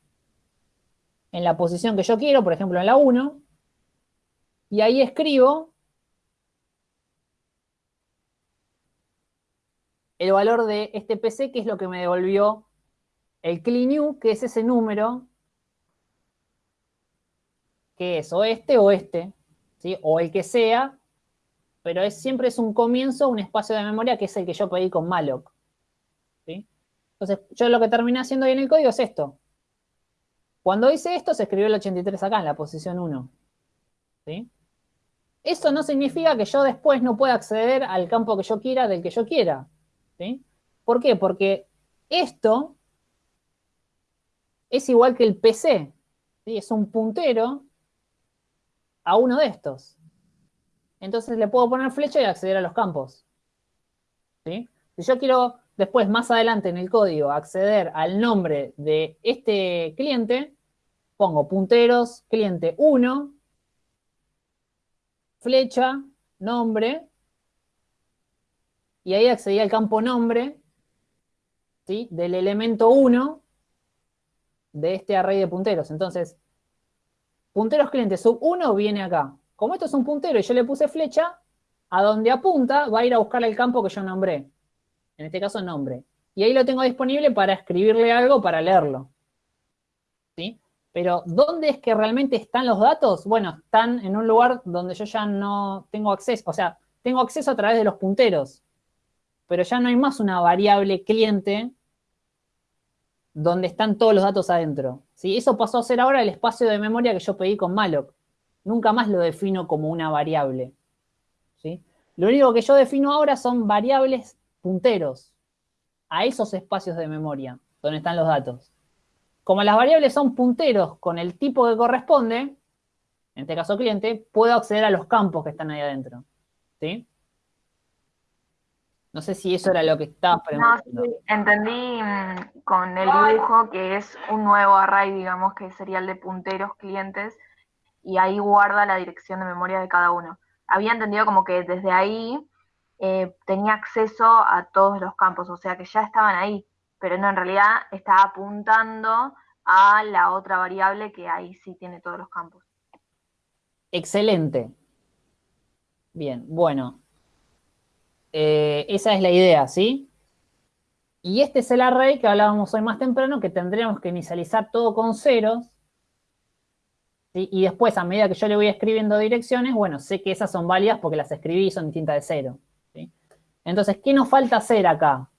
en la posición que yo quiero, por ejemplo en la 1, y ahí escribo el valor de este PC, que es lo que me devolvió el CleanU, que es ese número, que es o este o este, ¿sí? o el que sea, pero es, siempre es un comienzo, un espacio de memoria que es el que yo pedí con malloc. ¿sí? Entonces, yo lo que terminé haciendo ahí en el código es esto. Cuando hice esto, se escribió el 83 acá, en la posición 1. ¿Sí? Eso no significa que yo después no pueda acceder al campo que yo quiera, del que yo quiera. ¿Por qué? Porque esto es igual que el PC. ¿sí? Es un puntero a uno de estos. Entonces le puedo poner flecha y acceder a los campos. ¿sí? Si yo quiero después, más adelante en el código, acceder al nombre de este cliente, pongo punteros, cliente 1, flecha, nombre, y ahí accedí al campo nombre, ¿sí? Del elemento 1 de este array de punteros. Entonces, punteros cliente sub 1 viene acá. Como esto es un puntero y yo le puse flecha, a donde apunta va a ir a buscar el campo que yo nombré en este caso nombre. Y ahí lo tengo disponible para escribirle algo, para leerlo. ¿Sí? Pero, ¿dónde es que realmente están los datos? Bueno, están en un lugar donde yo ya no tengo acceso, o sea, tengo acceso a través de los punteros, pero ya no hay más una variable cliente donde están todos los datos adentro. ¿sí? Eso pasó a ser ahora el espacio de memoria que yo pedí con malloc. Nunca más lo defino como una variable. ¿sí? Lo único que yo defino ahora son variables punteros a esos espacios de memoria donde están los datos. Como las variables son punteros con el tipo que corresponde, en este caso cliente, puedo acceder a los campos que están ahí adentro. ¿Sí? No sé si eso era lo que estaba preguntando. No, entendí mm, con el dibujo que es un nuevo array, digamos, que sería el de punteros clientes, y ahí guarda la dirección de memoria de cada uno. Había entendido como que desde ahí eh, tenía acceso a todos los campos, o sea que ya estaban ahí, pero no, en realidad estaba apuntando a la otra variable que ahí sí tiene todos los campos. Excelente. Bien, bueno. Eh, esa es la idea, ¿sí? Y este es el array que hablábamos hoy más temprano, que tendríamos que inicializar todo con ceros. Y después, a medida que yo le voy escribiendo direcciones, bueno, sé que esas son válidas porque las escribí y son distintas de cero. Entonces, ¿qué nos falta hacer acá?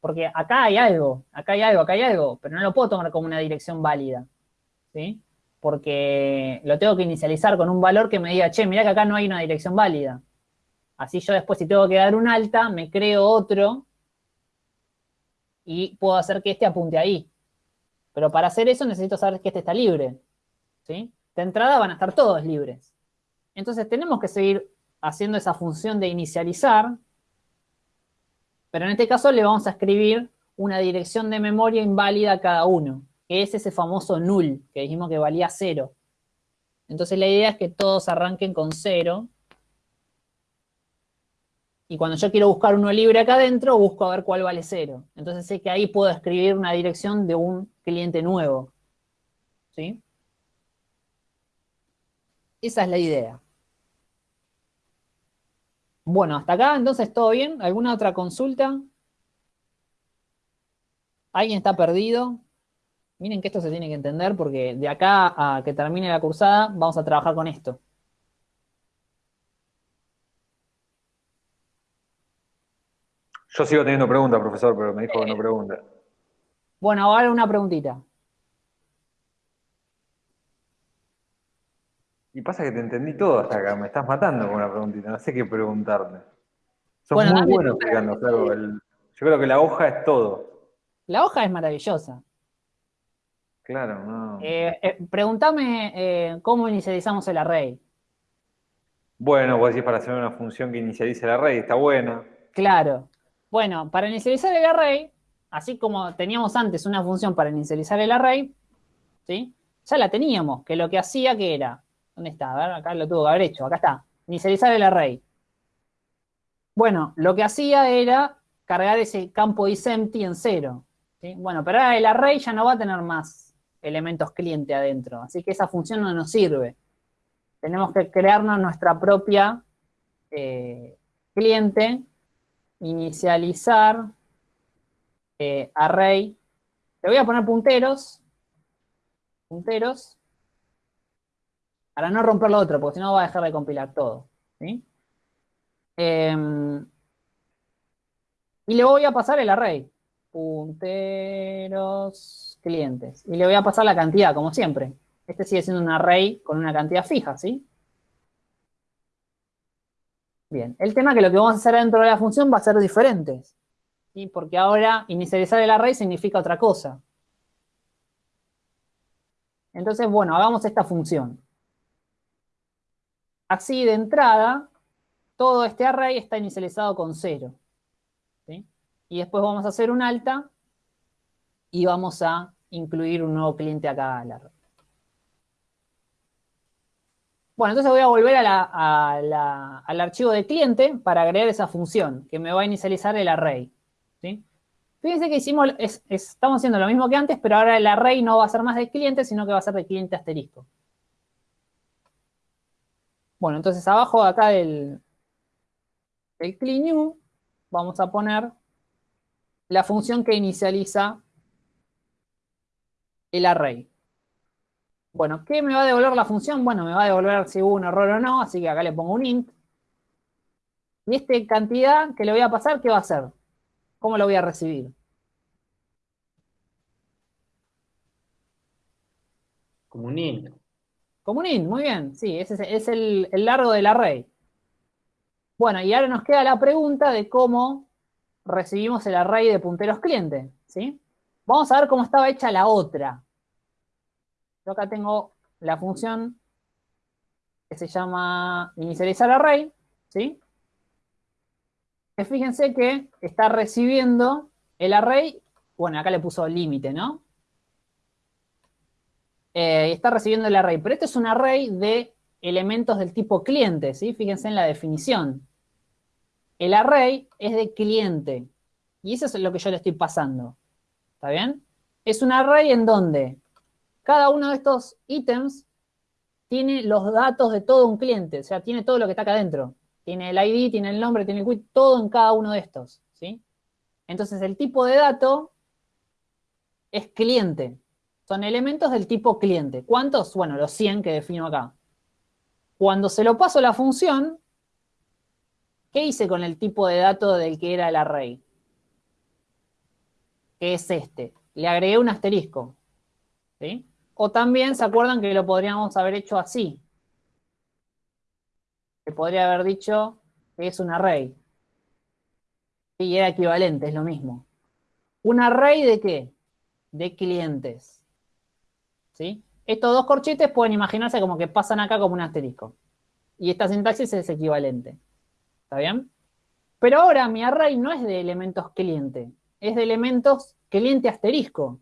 Porque acá hay algo, acá hay algo, acá hay algo, pero no lo puedo tomar como una dirección válida. ¿Sí? Porque lo tengo que inicializar con un valor que me diga, che, mira que acá no hay una dirección válida. Así yo después, si tengo que dar un alta, me creo otro y puedo hacer que este apunte ahí. Pero para hacer eso necesito saber que este está libre. ¿sí? De entrada van a estar todos libres. Entonces tenemos que seguir haciendo esa función de inicializar, pero en este caso le vamos a escribir una dirección de memoria inválida a cada uno, que es ese famoso null, que dijimos que valía cero. Entonces la idea es que todos arranquen con cero, y cuando yo quiero buscar uno libre acá adentro, busco a ver cuál vale cero. Entonces sé que ahí puedo escribir una dirección de un cliente nuevo. ¿Sí? Esa es la idea. Bueno, hasta acá entonces todo bien. ¿Alguna otra consulta? ¿Alguien está perdido? Miren que esto se tiene que entender porque de acá a que termine la cursada vamos a trabajar con esto. Yo sigo teniendo preguntas, profesor, pero me dijo que no pregunta. Bueno, ahora una preguntita. Y pasa que te entendí todo hasta acá, me estás matando con una preguntita, no sé qué preguntarte. Sos Bueno, muy bueno explicando, el- yo creo que la hoja es todo. La hoja es maravillosa. Claro, no. Eh, eh, pregúntame eh, cómo inicializamos el array. Bueno, vos decís para hacer una función que inicialice el array, está buena. Claro. Bueno, para inicializar el array, así como teníamos antes una función para inicializar el array, ¿sí? Ya la teníamos, que lo que hacía que era, ¿dónde está? A ver, acá lo tuvo que haber hecho, acá está, inicializar el array. Bueno, lo que hacía era cargar ese campo isempty en cero. Bueno, pero ahora el array ya no va a tener más elementos cliente adentro, así que esa función no nos sirve. Tenemos que crearnos nuestra propia eh, cliente inicializar eh, array. Le voy a poner punteros. Punteros. Para no romper lo otro, porque si no va a dejar de compilar todo. ¿sí? Em, y le voy a pasar el array. Punteros clientes. Y le voy a pasar la cantidad, como siempre. Este sigue siendo un array con una cantidad fija, ¿sí? Bien, el tema es que lo que vamos a hacer dentro de la función va a ser diferente. ¿sí? Porque ahora inicializar el array significa otra cosa. Entonces, bueno, hagamos esta función. Así de entrada, todo este array está inicializado con 0. ¿sí? Y después vamos a hacer un alta y vamos a incluir un nuevo cliente acá al array. Bueno, entonces voy a volver a la- al archivo de cliente para agregar esa función que me va a inicializar el array. ¿sí? Fíjense que hicimos, es- es- estamos haciendo lo mismo que antes, pero ahora el array no va a ser más de cliente, sino que va a ser de cliente asterisco. Bueno, entonces abajo acá del, del clean new vamos a poner la función que inicializa el array. Bueno, ¿qué me va a devolver la función? Bueno, me va a devolver si hubo un error o no, así que acá le pongo un int. Y esta cantidad que le voy a pasar, ¿qué va a hacer? ¿Cómo lo voy a recibir? Como un int. Como un int, muy bien. Sí, ese es, el, el largo del array. Bueno, y ahora nos queda la pregunta de cómo recibimos el array de punteros cliente, ¿sí? Vamos a ver cómo estaba hecha la otra. Yo acá tengo la función que se llama inicializar array, ¿sí? Que fíjense que está recibiendo el array, bueno, acá le puso límite, ¿no? Eh, está recibiendo el array, pero este es un array de elementos del tipo cliente, ¿sí? Fíjense en la definición. El array es de cliente, y eso es lo que yo le estoy pasando, ¿está bien? Es un array en donde cada uno de estos ítems tiene los datos de todo un cliente, o sea, tiene todo lo que está acá adentro. tiene el ID, tiene el nombre, tiene el quit, todo en cada uno de estos, ¿sí? Entonces el tipo de dato es cliente. Son elementos del tipo cliente. ¿Cuántos? Bueno, los 100 que defino acá. Cuando se lo paso a la función, ¿qué hice con el tipo de dato del que era el array? Que es este. Le agregué un asterisco. ¿sí? O también, ¿se acuerdan que lo podríamos haber hecho así? Que podría haber dicho que es un array. Y era equivalente, es lo mismo. ¿Un array de qué? De clientes. ¿Sí? Estos dos corchetes pueden imaginarse como que pasan acá como un asterisco. Y esta sintaxis es equivalente. ¿Está bien? Pero ahora mi array no es de elementos cliente, es de elementos cliente asterisco.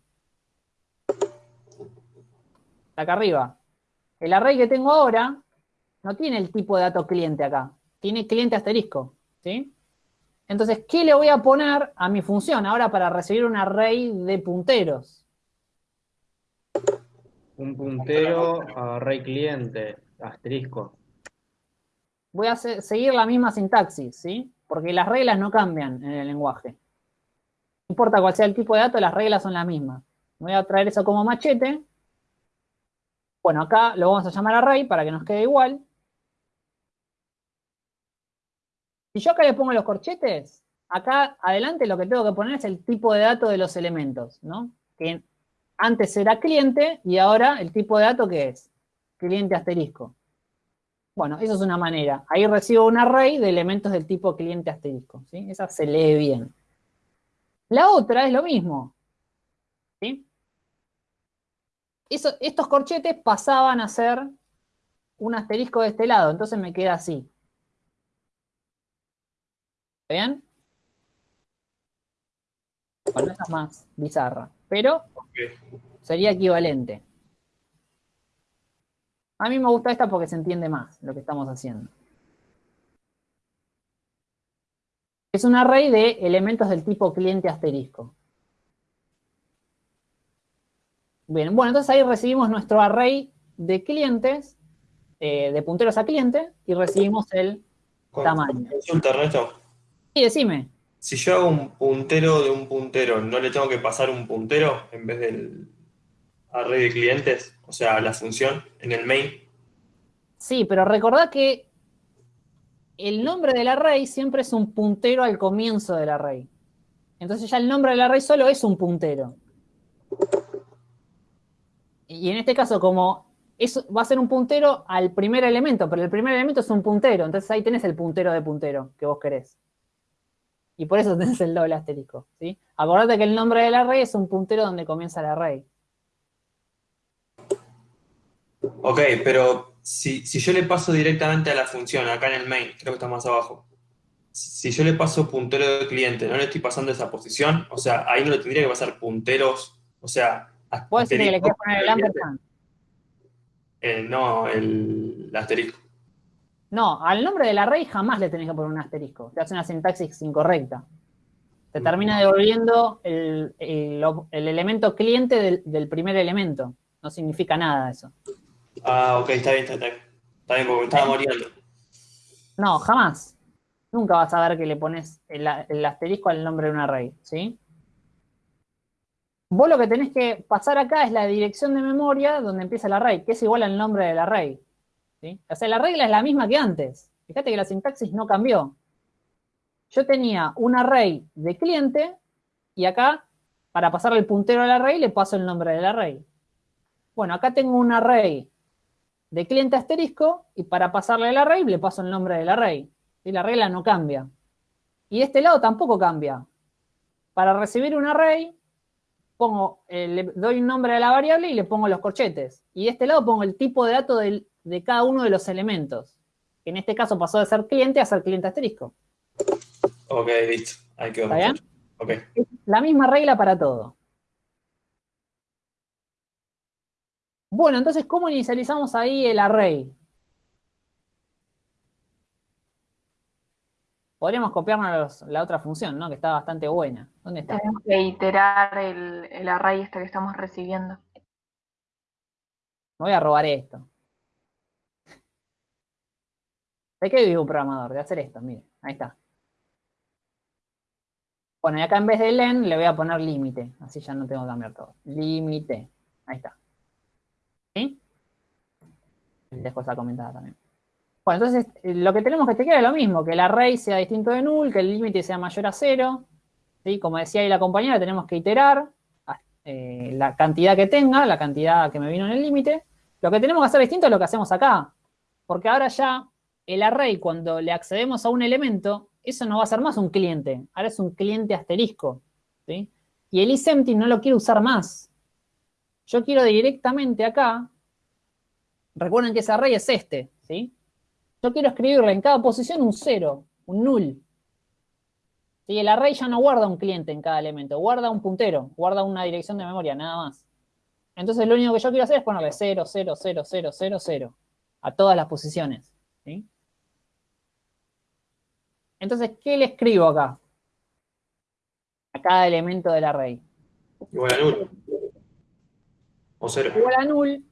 Acá arriba. El array que tengo ahora no tiene el tipo de dato cliente acá, tiene cliente asterisco. ¿Sí? Entonces, ¿qué le voy a poner a mi función ahora para recibir un array de punteros? Un puntero a array cliente, asterisco. Voy a seguir la misma sintaxis, ¿sí? Porque las reglas no cambian en el lenguaje. No importa cuál sea el tipo de dato, las reglas son las mismas. Voy a traer eso como machete. Bueno, acá lo vamos a llamar array para que nos quede igual. Si yo acá le pongo los corchetes, acá adelante lo que tengo que poner es el tipo de dato de los elementos, ¿no? Que antes era cliente y ahora el tipo de dato que es cliente asterisco. Bueno, eso es una manera. Ahí recibo un array de elementos del tipo cliente asterisco, ¿sí? Esa se lee bien. La otra es lo mismo, ¿sí? Estos corchetes pasaban a ser un asterisco de este lado, entonces me queda así. ¿Bien? Bueno, esa es más bizarra, pero sería equivalente. A mí me gusta esta porque se entiende más lo que estamos haciendo. Es un array de elementos del tipo cliente asterisco. Bien, bueno, entonces ahí recibimos nuestro array de clientes, eh, de punteros a cliente, y recibimos el tamaño. Consulta, Ernesto. Sí, decime. Si yo hago un puntero de un puntero, ¿no le tengo que pasar un puntero en vez del array de clientes? O sea, la función en el main. Sí, pero recordad que el nombre del array siempre es un puntero al comienzo del array. Entonces ya el nombre del array solo es un puntero. Y en este caso, como eso va a ser un puntero al primer elemento, pero el primer elemento es un puntero, entonces ahí tenés el puntero de puntero que vos querés. Y por eso tenés el doble asterisco, ¿sí? Acordate que el nombre del array es un puntero donde comienza el array. Ok, pero si, yo le paso directamente a la función, acá en el main, creo que está más abajo, si yo le paso puntero de cliente, no le estoy pasando esa posición, o sea, ahí no le tendría que pasar punteros, o sea... ¿Puedes decir que le quieres poner el ampersand? Eh, no, el asterisco. No, al nombre del array jamás le tenés que poner un asterisco. Te hace una sintaxis incorrecta. Te termina devolviendo el, elemento cliente del, primer elemento. No significa nada eso. Ah, ok, está bien, está bien. Está bien, porque me estaba muriendo. No, jamás. Nunca vas a ver que le pones el, el asterisco al nombre de un array, ¿sí? Vos lo que tenés que pasar acá es la dirección de memoria donde empieza el array, que es igual al nombre del array. O sea, la regla es la misma que antes. Fíjate que la sintaxis no cambió. Yo tenía un array de cliente y acá, para pasarle el puntero al array, le paso el nombre del array. Bueno, acá tengo un array de cliente asterisco y para pasarle el array le paso el nombre del array. Y la regla no cambia. Y este lado tampoco cambia. Para recibir un array, pongo, eh, le doy un nombre a la variable y le pongo los corchetes. Y de este lado pongo el tipo de dato del, de cada uno de los elementos. Que en este caso pasó de ser cliente a ser cliente asterisco. Ok, listo. Ahí quedó. ¿Está bien? Okay. La misma regla para todo. Bueno, entonces, ¿cómo inicializamos ahí el array? Podríamos copiarnos la otra función, ¿no? Que está bastante buena. ¿Dónde está? Tenemos que iterar el, el array este que estamos recibiendo. Me voy a robar esto. ¿De qué vive un programador? De hacer esto, mire, ahí está. Bueno, y acá en vez de len le voy a poner límite, así ya no tengo que cambiar todo. Límite, ahí está. ¿Sí? Dejo esa comentada también. Entonces eh, lo que tenemos que chequear es lo mismo, que el array sea distinto de null, que el límite sea mayor a cero. ¿sí? Como decía ahí la compañera, tenemos que iterar eh, la cantidad que tenga, la cantidad que me vino en el límite. Lo que tenemos que hacer distinto es lo que hacemos acá. Porque ahora ya el array, cuando le accedemos a un elemento, eso no va a ser más un cliente. Ahora es un cliente asterisco. ¿sí? Y el isempty no lo quiero usar más. Yo quiero directamente acá, recuerden que ese array es este, ¿sí? Yo quiero escribirle en cada posición un cero, un null. ¿Sí? El array ya no guarda un cliente en cada elemento, guarda un puntero, guarda una dirección de memoria, nada más. Entonces lo único que yo quiero hacer es ponerle 0, 0, 0, 0, 0, 0 a todas las posiciones. ¿sí? Entonces, ¿qué le escribo acá? A cada elemento del array. Igual a null. O cero. Igual a null.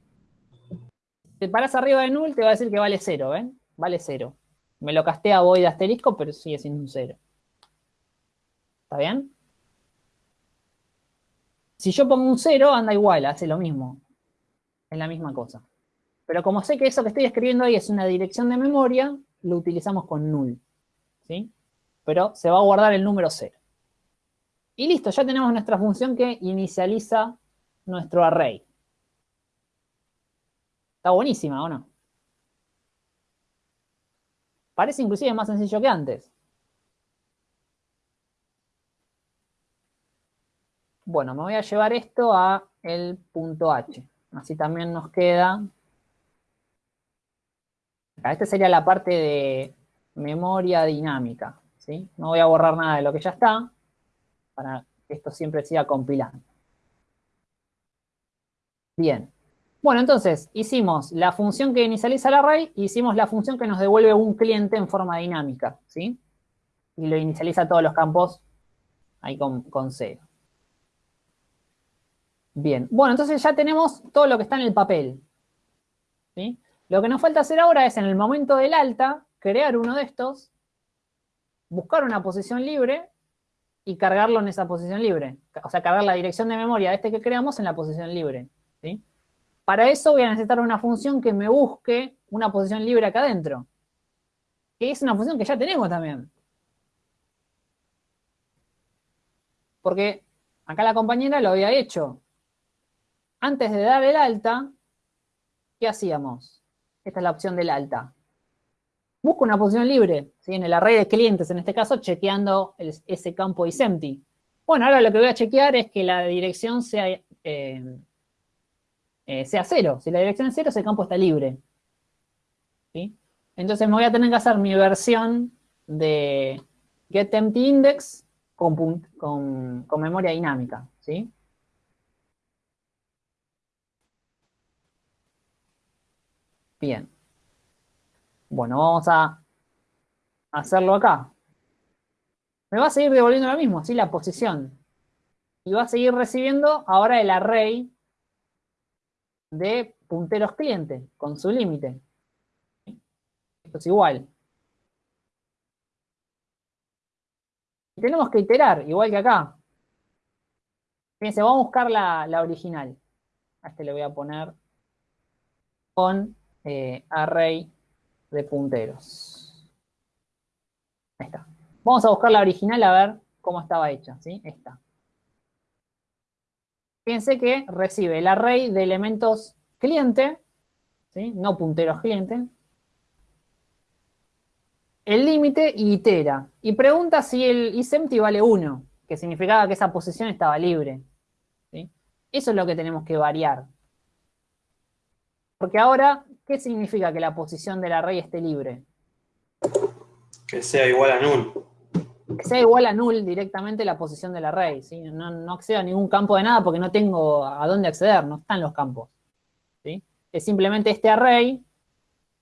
Te paras arriba de null, te va a decir que vale 0, ¿ven? Vale 0. Me lo castea void asterisco, pero sigue siendo un 0. ¿Está bien? Si yo pongo un 0, anda igual, hace lo mismo. Es la misma cosa. Pero como sé que eso que estoy escribiendo ahí es una dirección de memoria, lo utilizamos con null. ¿Sí? Pero se va a guardar el número 0. Y listo, ya tenemos nuestra función que inicializa nuestro array. Está buenísima, ¿o no? Parece inclusive más sencillo que antes. Bueno, me voy a llevar esto a el punto H. Así también nos queda... Esta sería la parte de memoria dinámica. ¿sí? No voy a borrar nada de lo que ya está, para que esto siempre siga compilando. Bien. Bueno, entonces, hicimos la función que inicializa el array, y hicimos la función que nos devuelve un cliente en forma dinámica, ¿sí? Y lo inicializa todos los campos ahí con, con cero. Bien, bueno, entonces ya tenemos todo lo que está en el papel. ¿sí? Lo que nos falta hacer ahora es, en el momento del alta, crear uno de estos, buscar una posición libre y cargarlo en esa posición libre. O sea, cargar la dirección de memoria de este que creamos en la posición libre. ¿sí? Para eso voy a necesitar una función que me busque una posición libre acá adentro. Que es una función que ya tenemos también. Porque acá la compañera lo había hecho antes de dar el alta, ¿qué hacíamos? Esta es la opción del alta. Busco una posición libre, ¿sí? en el array de clientes, en este caso, chequeando ese campo isempty. Bueno, ahora lo que voy a chequear es que la dirección sea, eh, eh, sea cero. Si la dirección es cero, ese campo está libre. ¿sí? Entonces me voy a tener que hacer mi versión de getEmptyIndex con, con, con memoria dinámica. ¿sí? Bien. Bueno, vamos a hacerlo acá. Me va a seguir devolviendo lo mismo, así la posición. Y va a seguir recibiendo ahora el array de punteros cliente, con su límite. Esto es igual. Y tenemos que iterar, igual que acá. Fíjense, vamos a buscar la, la original. A este le voy a poner con eh, array de punteros. Ahí está. Vamos a buscar la original a ver cómo estaba hecha, ¿sí? Esta. Fíjense que recibe el array de elementos cliente, ¿sí? No punteros cliente. El límite y itera. Y pregunta si el isempty vale 1, que significaba que esa posición estaba libre. ¿sí? Eso es lo que tenemos que variar. Porque ahora ¿Qué significa que la posición del array esté libre? Que sea igual a null. Que sea igual a null directamente la posición del array. ¿sí? No, no accedo a ningún campo de nada porque no tengo a dónde acceder, no están los campos. ¿sí? Es simplemente este array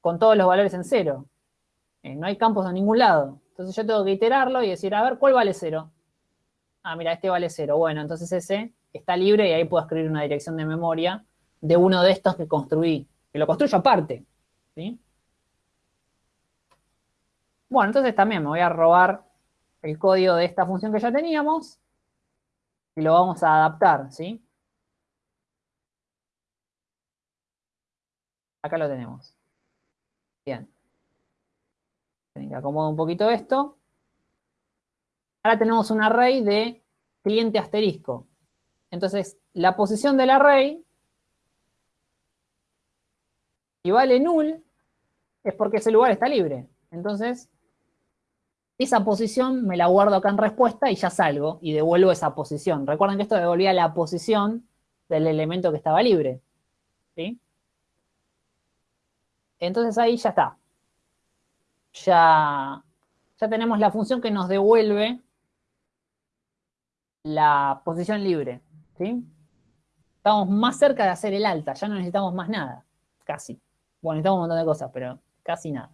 con todos los valores en cero. Eh, no hay campos a ningún lado. Entonces yo tengo que iterarlo y decir, a ver, ¿cuál vale cero? Ah, mira, este vale cero. Bueno, entonces ese está libre y ahí puedo escribir una dirección de memoria de uno de estos que construí que lo construyo aparte. ¿sí? Bueno, entonces también me voy a robar el código de esta función que ya teníamos y lo vamos a adaptar, ¿sí? Acá lo tenemos. Bien. Acomodar un poquito esto. Ahora tenemos un array de cliente asterisco. Entonces, la posición del array, si vale null, es porque ese lugar está libre. Entonces, esa posición me la guardo acá en respuesta y ya salgo y devuelvo esa posición. Recuerden que esto devolvía la posición del elemento que estaba libre. ¿Sí? Entonces ahí ya está. Ya, ya tenemos la función que nos devuelve la posición libre. ¿sí? Estamos más cerca de hacer el alta, ya no necesitamos más nada. Casi. Bueno, necesitamos un montón de cosas, pero casi nada.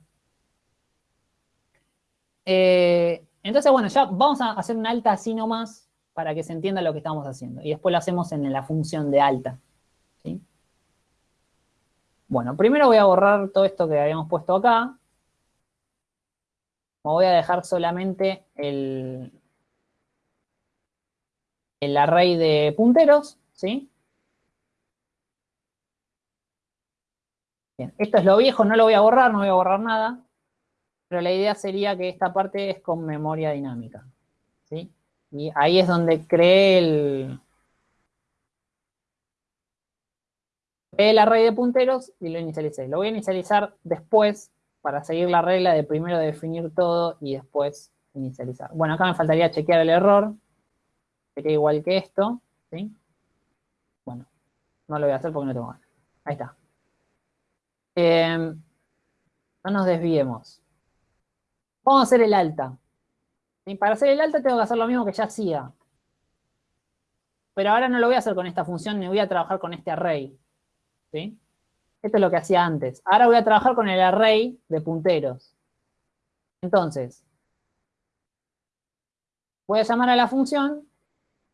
Eh, entonces, bueno, ya vamos a hacer una alta así nomás para que se entienda lo que estamos haciendo. Y después lo hacemos en la función de alta. Bueno, primero voy a borrar todo esto que habíamos puesto acá. Me voy a dejar solamente el, el array de punteros, ¿sí? Esto es lo viejo, no lo voy a borrar, no voy a borrar nada. Pero la idea sería que esta parte es con memoria dinámica, ¿sí? Y ahí es donde creé el, el array de punteros y lo inicialicé. Lo voy a inicializar después para seguir la regla de primero definir todo y después inicializar. Bueno, acá me faltaría chequear el error. Sería igual que esto, ¿sí? Bueno, no lo voy a hacer porque no tengo ganas. Ahí está. Em, no nos desviemos. Vamos a hacer el alta. Para hacer el alta tengo que hacer lo mismo que ya hacía. Pero ahora no lo voy a hacer con esta función, ni voy a trabajar con este array. Esto es lo que hacía antes. Ahora voy a trabajar con el array de punteros. Entonces, voy a llamar a la función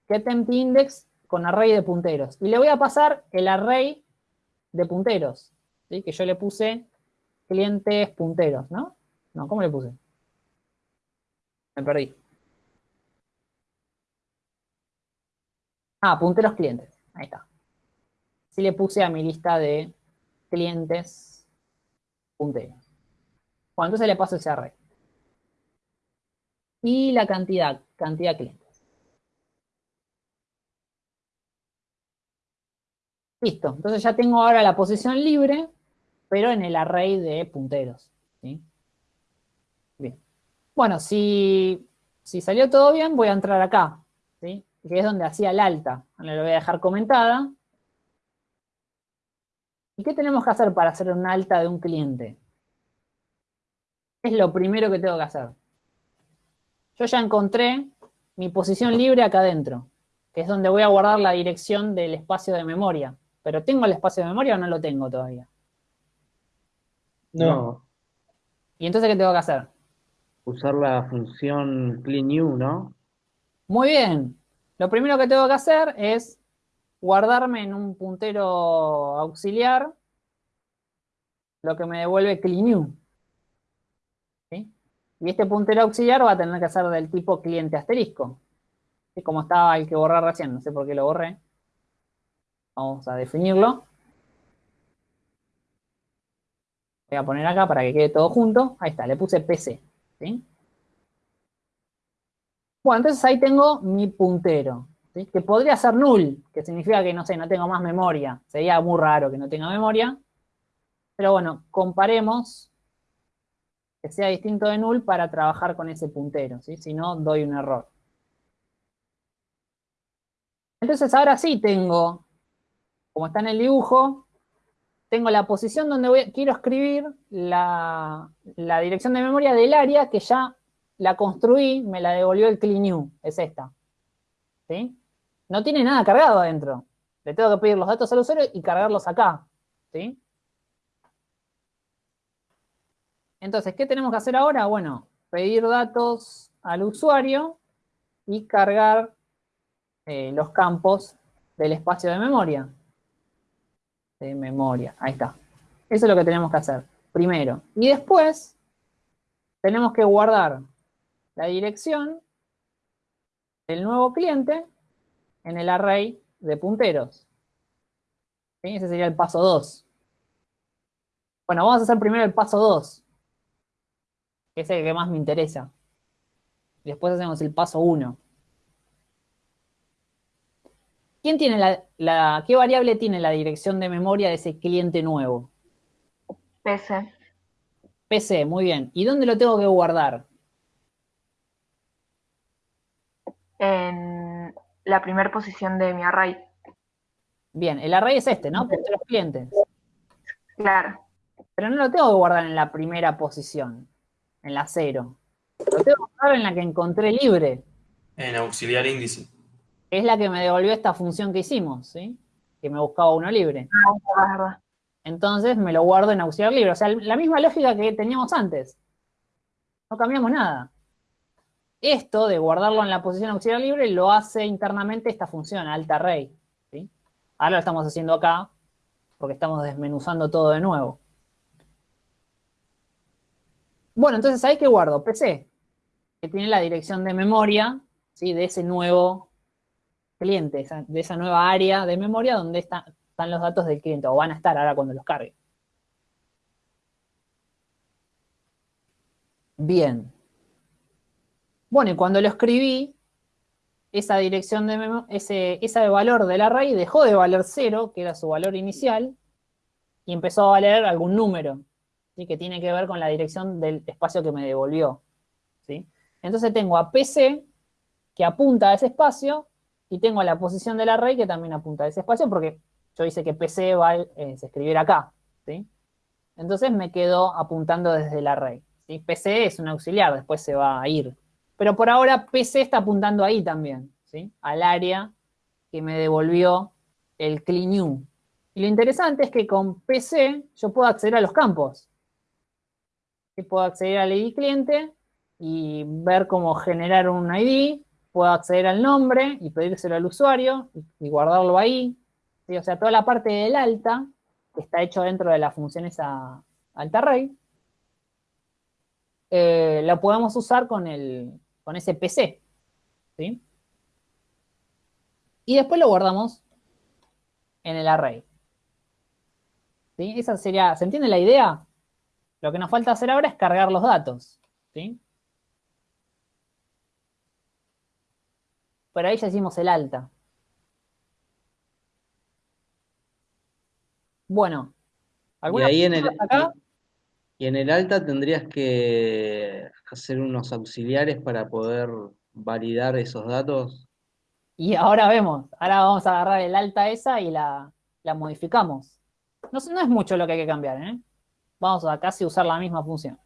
getEmptyIndex con array de punteros. Y le voy a pasar el array de punteros, que yo le puse clientes punteros, ¿no? No, ¿cómo le puse? Me perdí. Ah, punteros clientes. Ahí está si le puse a mi lista de clientes punteros. Bueno, entonces le paso ese array. Y la cantidad, cantidad de clientes. Listo, entonces ya tengo ahora la posición libre, pero en el array de punteros. Bien. Bueno, si, si, salió todo bien, voy a entrar acá, ¿sí? que es donde hacía el alta. Ahora lo voy a dejar comentada. ¿Y qué tenemos que hacer para hacer un alta de un cliente? Es lo primero que tengo que hacer. Yo ya encontré mi posición libre acá adentro, que es donde voy a guardar la dirección del espacio de memoria. ¿Pero tengo el espacio de memoria o no lo tengo todavía? No. ¿Y entonces qué tengo que hacer? Usar la función cleanNew, ¿no? Muy bien. Lo primero que tengo que hacer es guardarme en un puntero auxiliar lo que me devuelve cleanNew. Y este puntero auxiliar va a tener que ser del tipo cliente asterisco. Como estaba el que borré recién, no sé por qué lo borré. Vamos a definirlo. Voy a poner acá para que quede todo junto. Ahí está, le puse PC. Bueno, entonces ahí tengo mi puntero que podría ser null, que significa que, no sé, no tengo más memoria. Sería muy raro que no tenga memoria. Pero bueno, comparemos que sea distinto de null para trabajar con ese puntero, si no, doy un error. Entonces ahora sí tengo, como está en el dibujo, tengo la posición donde quiero escribir la, dirección de memoria del área que ya la construí, me la devolvió el cleanNew, es esta. ¿Sí? no tiene nada cargado adentro. Le tengo que pedir los datos al usuario y cargarlos acá. ¿sí? Entonces, ¿qué tenemos que hacer ahora? Bueno, pedir datos al usuario y cargar eh, los campos del espacio de memoria. De memoria, ahí está. Eso es lo que tenemos que hacer, primero. Y después, tenemos que guardar la dirección del nuevo cliente en el array de punteros. Ese sería el paso 2. Bueno, vamos a hacer primero el paso 2, que es el que más me interesa. Después hacemos el paso 1. ¿Quién tiene la, la, ¿Qué variable tiene la dirección de memoria de ese cliente nuevo? PC. PC, muy bien. ¿Y dónde lo tengo que guardar? En la primera posición de mi array. Bien, el array es este, ¿no? los clientes. Claro. Pero no lo tengo que guardar en la primera posición, en la cero. Lo tengo que guardar en la que encontré libre. En auxiliar índice. Es la que me devolvió esta función que hicimos, ¿sí? Que me buscaba uno libre. Ah. Entonces me lo guardo en auxiliar libre. O sea, la misma lógica que teníamos antes. No cambiamos nada. Esto de guardarlo en la posición auxiliar libre lo hace internamente esta función, alta array. ¿sí? Ahora lo estamos haciendo acá porque estamos desmenuzando todo de nuevo. Bueno, entonces ahí que guardo PC, que tiene la dirección de memoria ¿sí? de ese nuevo cliente, de esa nueva área de memoria donde están los datos del cliente, o van a estar ahora cuando los cargue. Bien. Bueno, y cuando lo escribí, esa dirección de ese, ese valor del array dejó de valer 0, que era su valor inicial, y empezó a valer algún número, que tiene que ver con la dirección del espacio que me devolvió. ¿sí? Entonces tengo a PC, que apunta a ese espacio, y tengo la posición del array que también apunta a ese espacio, porque yo hice que PC va, eh, se escribiera acá, ¿sí? Entonces me quedo apuntando desde el array. ¿sí? PC es un auxiliar, después se va a ir. Pero por ahora PC está apuntando ahí también, ¿sí? Al área que me devolvió el clean Y lo interesante es que con PC yo puedo acceder a los campos. Puedo acceder al ID cliente y ver cómo generar un ID, puedo acceder al nombre y pedírselo al usuario y, guardarlo ahí. O sea, toda la parte del alta, que está hecho dentro de la función esa alta array, eh, lo podemos usar con, el, con ese PC. ¿sí? Y después lo guardamos en el array. ¿Sí? Esa sería, ¿se entiende la idea? Lo que nos falta hacer ahora es cargar los datos. ¿sí? Por ahí ya hicimos el alta. Bueno. Y ahí en el, y en el alta tendrías que hacer unos auxiliares para poder validar esos datos. Y ahora vemos, ahora vamos a agarrar el alta esa y la, modificamos. No, no, es mucho lo que hay que cambiar, ¿eh? Vamos a casi usar la misma función.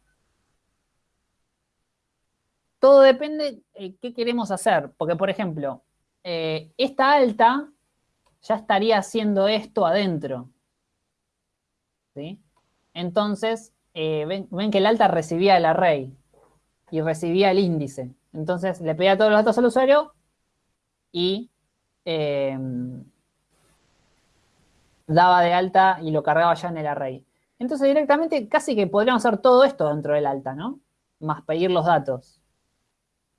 Todo depende de qué queremos hacer. Porque, por ejemplo, eh, esta alta ya estaría haciendo esto adentro. ¿Sí? Entonces, eh, ven, que el alta recibía el array y recibía el índice. Entonces, le pedía todos los datos al usuario y eh, daba de alta y lo cargaba ya en el array. Entonces, directamente casi que podríamos hacer todo esto dentro del alta, ¿no? Más pedir los datos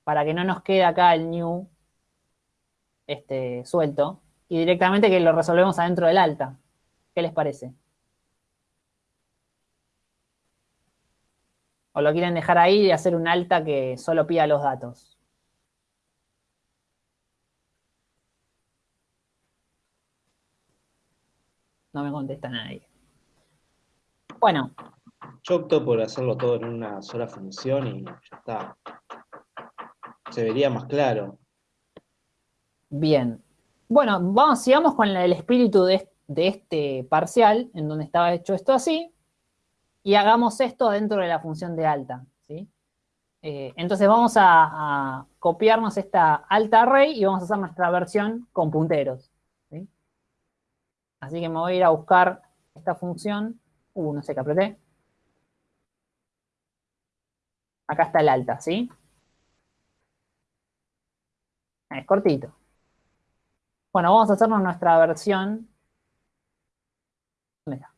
para que no nos quede acá el new este, suelto y directamente que lo resolvemos adentro del alta. ¿Qué les parece? ¿O lo quieren dejar ahí y hacer un alta que solo pida los datos? No me contesta nadie. Bueno. Yo opto por hacerlo todo en una sola función y ya está se vería más claro. Bien. Bueno, vamos, sigamos con el espíritu de, este parcial, en donde estaba hecho esto así, y hagamos esto dentro de la función de alta. ¿sí? Eh, entonces vamos a, copiarnos esta alta array y vamos a hacer nuestra versión con punteros. Así que me voy a ir a buscar esta función. Uh, no sé qué apreté. Acá está el alta, ¿sí? Es cortito. Bueno, vamos a hacernos nuestra versión. ¿Dónde está?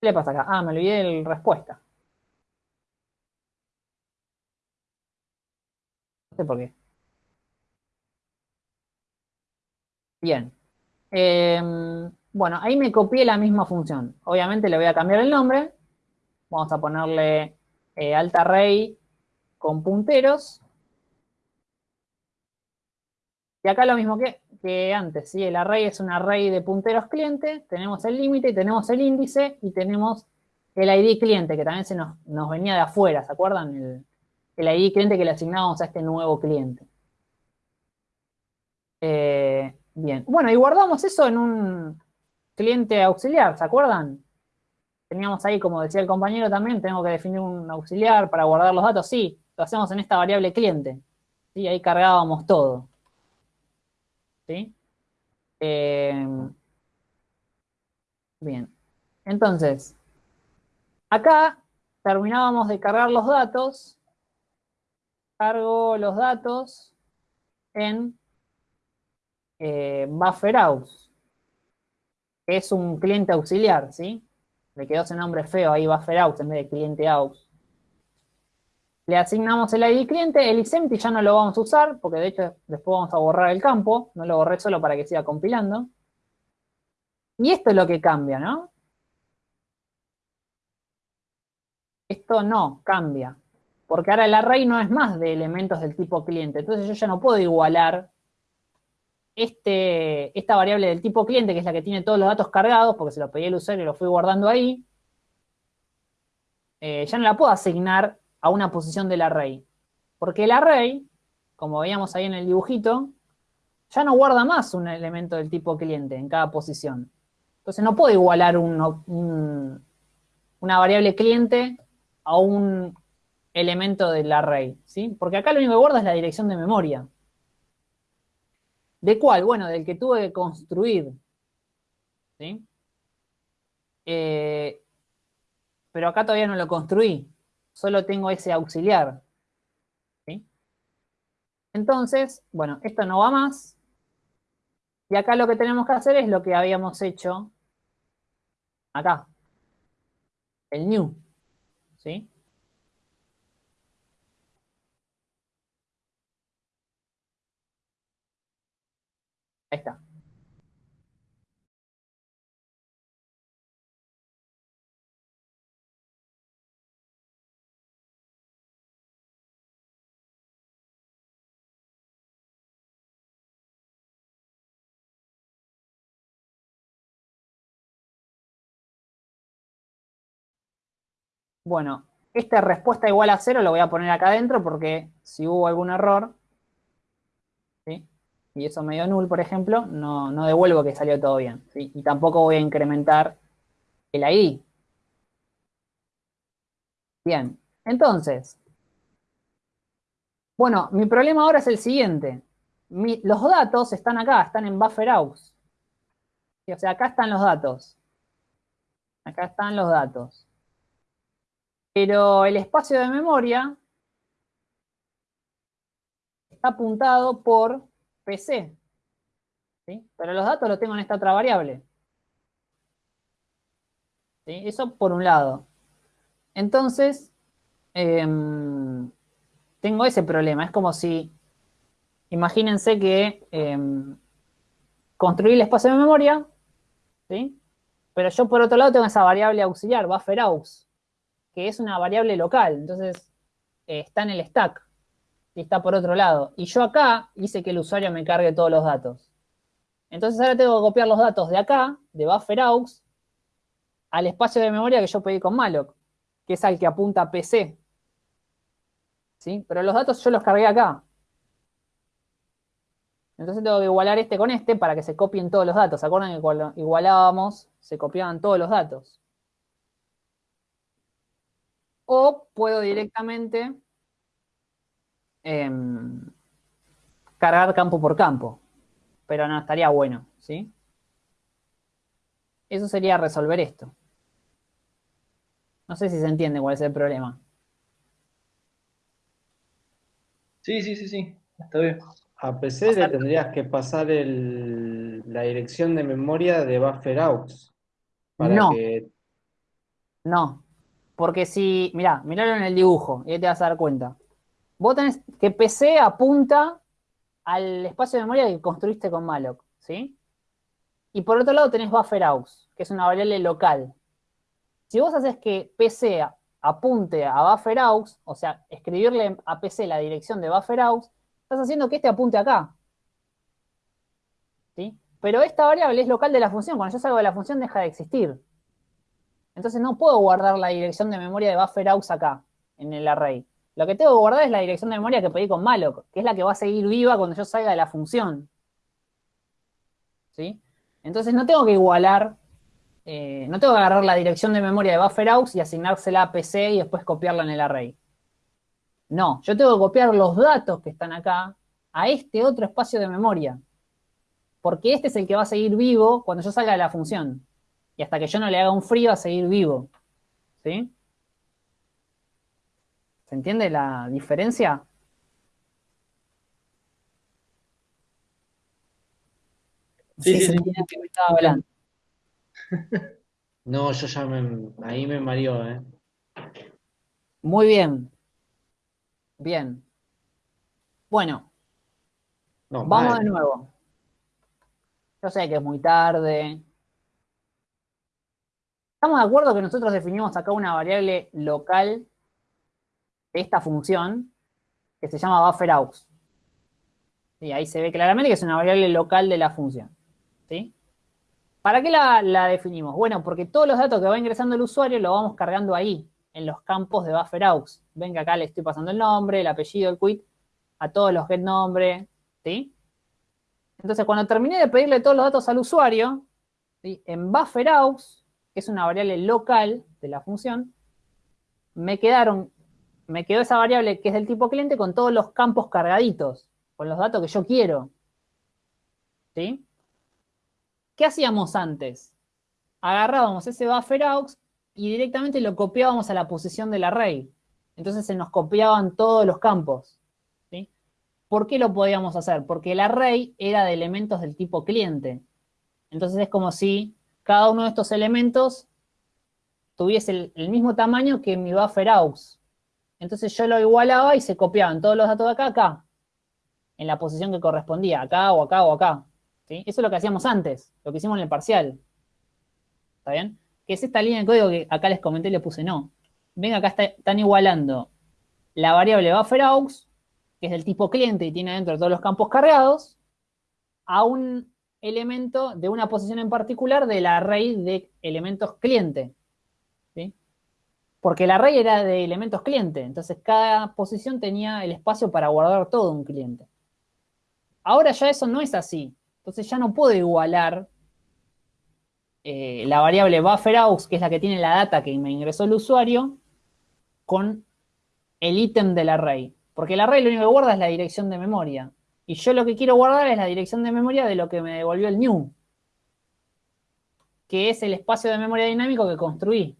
¿Qué le pasa acá? Ah, me olvidé la respuesta. No sé por qué. Bien. Em, bueno, ahí me copié la misma función. Obviamente le voy a cambiar el nombre. Vamos a ponerle eh, alt array con punteros. Y acá lo mismo que, que antes, ¿sí? El array es un array de punteros cliente, tenemos el límite, tenemos el índice y tenemos el ID cliente, que también se nos, venía de afuera, ¿se acuerdan? El, el, ID cliente que le asignábamos a este nuevo cliente. Eh, bien, bueno, y guardamos eso en un cliente auxiliar, ¿se acuerdan? Teníamos ahí, como decía el compañero también, tengo que definir un auxiliar para guardar los datos, sí, lo hacemos en esta variable cliente. ¿sí? Ahí cargábamos todo. ¿sí? Em, bien, entonces, acá terminábamos de cargar los datos, cargo los datos en eh, BufferAux, que es un cliente auxiliar, ¿sí? Le quedó ese nombre feo ahí, BufferAux, en vez de cliente aux. Le asignamos el ID cliente, el isempty ya no lo vamos a usar, porque de hecho después vamos a borrar el campo, no lo borré solo para que siga compilando. Y esto es lo que cambia, ¿no? Esto no cambia, porque ahora el array no es más de elementos del tipo cliente, entonces yo ya no puedo igualar este, esta variable del tipo cliente, que es la que tiene todos los datos cargados, porque se lo pedí al usuario y lo fui guardando ahí, eh, ya no la puedo asignar a una posición del array. Porque el array, como veíamos ahí en el dibujito, ya no guarda más un elemento del tipo cliente en cada posición. Entonces no puedo igualar una variable cliente a un elemento del array, ¿sí? Porque acá lo único que guarda es la dirección de memoria. ¿De cuál? Bueno, del que tuve que construir, ¿sí? Eh, pero acá todavía no lo construí solo tengo ese auxiliar. Entonces, bueno, esto no va más. Y acá lo que tenemos que hacer es lo que habíamos hecho acá. El new. ¿Sí? Ahí está. Bueno, esta respuesta igual a cero lo voy a poner acá adentro porque si hubo algún error, ¿sí? Y eso me dio null, por ejemplo, no, no devuelvo que salió todo bien. ¿sí? Y tampoco voy a incrementar el ID. Bien, entonces, bueno, mi problema ahora es el siguiente. los datos están acá, están en BufferAux. O sea, acá están los datos. Acá están los datos. Pero el espacio de memoria está apuntado por PC. Pero los datos los tengo en esta otra variable. Eso por un lado. Entonces, em, tengo ese problema. Es como si, imagínense que em, construí el espacio de memoria, ¿sí? pero yo por otro lado tengo esa variable auxiliar, bufferaux que es una variable local, entonces eh, está en el stack y está por otro lado. Y yo acá hice que el usuario me cargue todos los datos. Entonces ahora tengo que copiar los datos de acá, de bufferaux, al espacio de memoria que yo pedí con malloc, que es al que apunta PC. ¿Sí? Pero los datos yo los cargué acá. Entonces tengo que igualar este con este para que se copien todos los datos. ¿Se acuerdan que cuando igualábamos se copiaban todos los datos? o puedo directamente em, cargar campo por campo, pero no estaría bueno, ¿sí? Eso sería resolver esto. No sé si se entiende cuál es el problema. Sí, sí, sí, sí, está bien. A PC le tendrías que pasar la dirección de memoria de buffer para no. que No, porque si, mirá, miralo en el dibujo y ahí te vas a dar cuenta. Vos tenés que PC apunta al espacio de memoria que construiste con malloc, ¿sí? Y por otro lado tenés bufferaux, que es una variable local. Si vos haces que PC apunte a bufferaux, o sea, escribirle a PC la dirección de bufferaux, estás haciendo que este apunte acá. ¿Sí? Pero esta variable es local de la función. Cuando yo salgo de la función deja de existir. Entonces no puedo guardar la dirección de memoria de bufferaux acá, en el array. Lo que tengo que guardar es la dirección de memoria que pedí con malloc, que es la que va a seguir viva cuando yo salga de la función. ¿Sí? Entonces no tengo que igualar, eh, no tengo que agarrar la dirección de memoria de bufferaux y asignársela a PC y después copiarla en el array. No, yo tengo que copiar los datos que están acá a este otro espacio de memoria. Porque este es el que va a seguir vivo cuando yo salga de la función. Y hasta que yo no le haga un frío va a seguir vivo. ¿Sí? ¿Se entiende la diferencia? Sí, sí, sí. que me estaba hablando. No, yo ya me, ahí me mareó, ¿eh? Muy bien. Bien. Bueno, No, vamos de nuevo. Yo sé que es muy tarde. ¿Estamos de acuerdo que nosotros definimos acá una variable local esta función que se llama bufferaux? Y ahí se ve claramente que es una variable local de la función. ¿Sí? ¿Para qué la, la definimos? Bueno, porque todos los datos que va ingresando el usuario lo vamos cargando ahí, en los campos de bufferaux. Ven que acá le estoy pasando el nombre, el apellido, el quit, a todos los get nombre, ¿sí? Entonces, cuando terminé de pedirle todos los datos al usuario, ¿sí? en bufferaux, que es una variable local de la función, me quedaron, me quedó esa variable que es del tipo cliente con todos los campos cargaditos, con los datos que yo quiero. ¿Sí? ¿Qué hacíamos antes? Agarrábamos ese bufferaux y directamente lo copiábamos a la posición del array. Entonces se nos copiaban todos los campos. ¿sí? ¿Por qué lo podíamos hacer? Porque el array era de elementos del tipo cliente. Entonces es como si cada uno de estos elementos tuviese el, el mismo tamaño que mi bufferaux. Entonces yo lo igualaba y se copiaban todos los datos de acá, acá. En la posición que correspondía, acá o acá o acá. Eso es lo que hacíamos antes, lo que hicimos en el parcial. ¿Está bien? Que es esta línea de código que acá les comenté y le puse no. Ven, acá está- están igualando la variable bufferaux, que es del tipo cliente y tiene dentro todos los campos cargados, a un elemento de una posición en particular del array de elementos cliente. Porque el array era de elementos cliente, entonces cada posición tenía el espacio para guardar todo un cliente. Ahora ya eso no es así. Entonces ya no puedo igualar eh, la variable bufferaux, que es la que tiene la data que me ingresó el usuario, con el ítem del array. Porque el array lo único que guarda es la dirección de memoria. Y yo lo que quiero guardar es la dirección de memoria de lo que me devolvió el new. Que es el espacio de memoria dinámico que construí.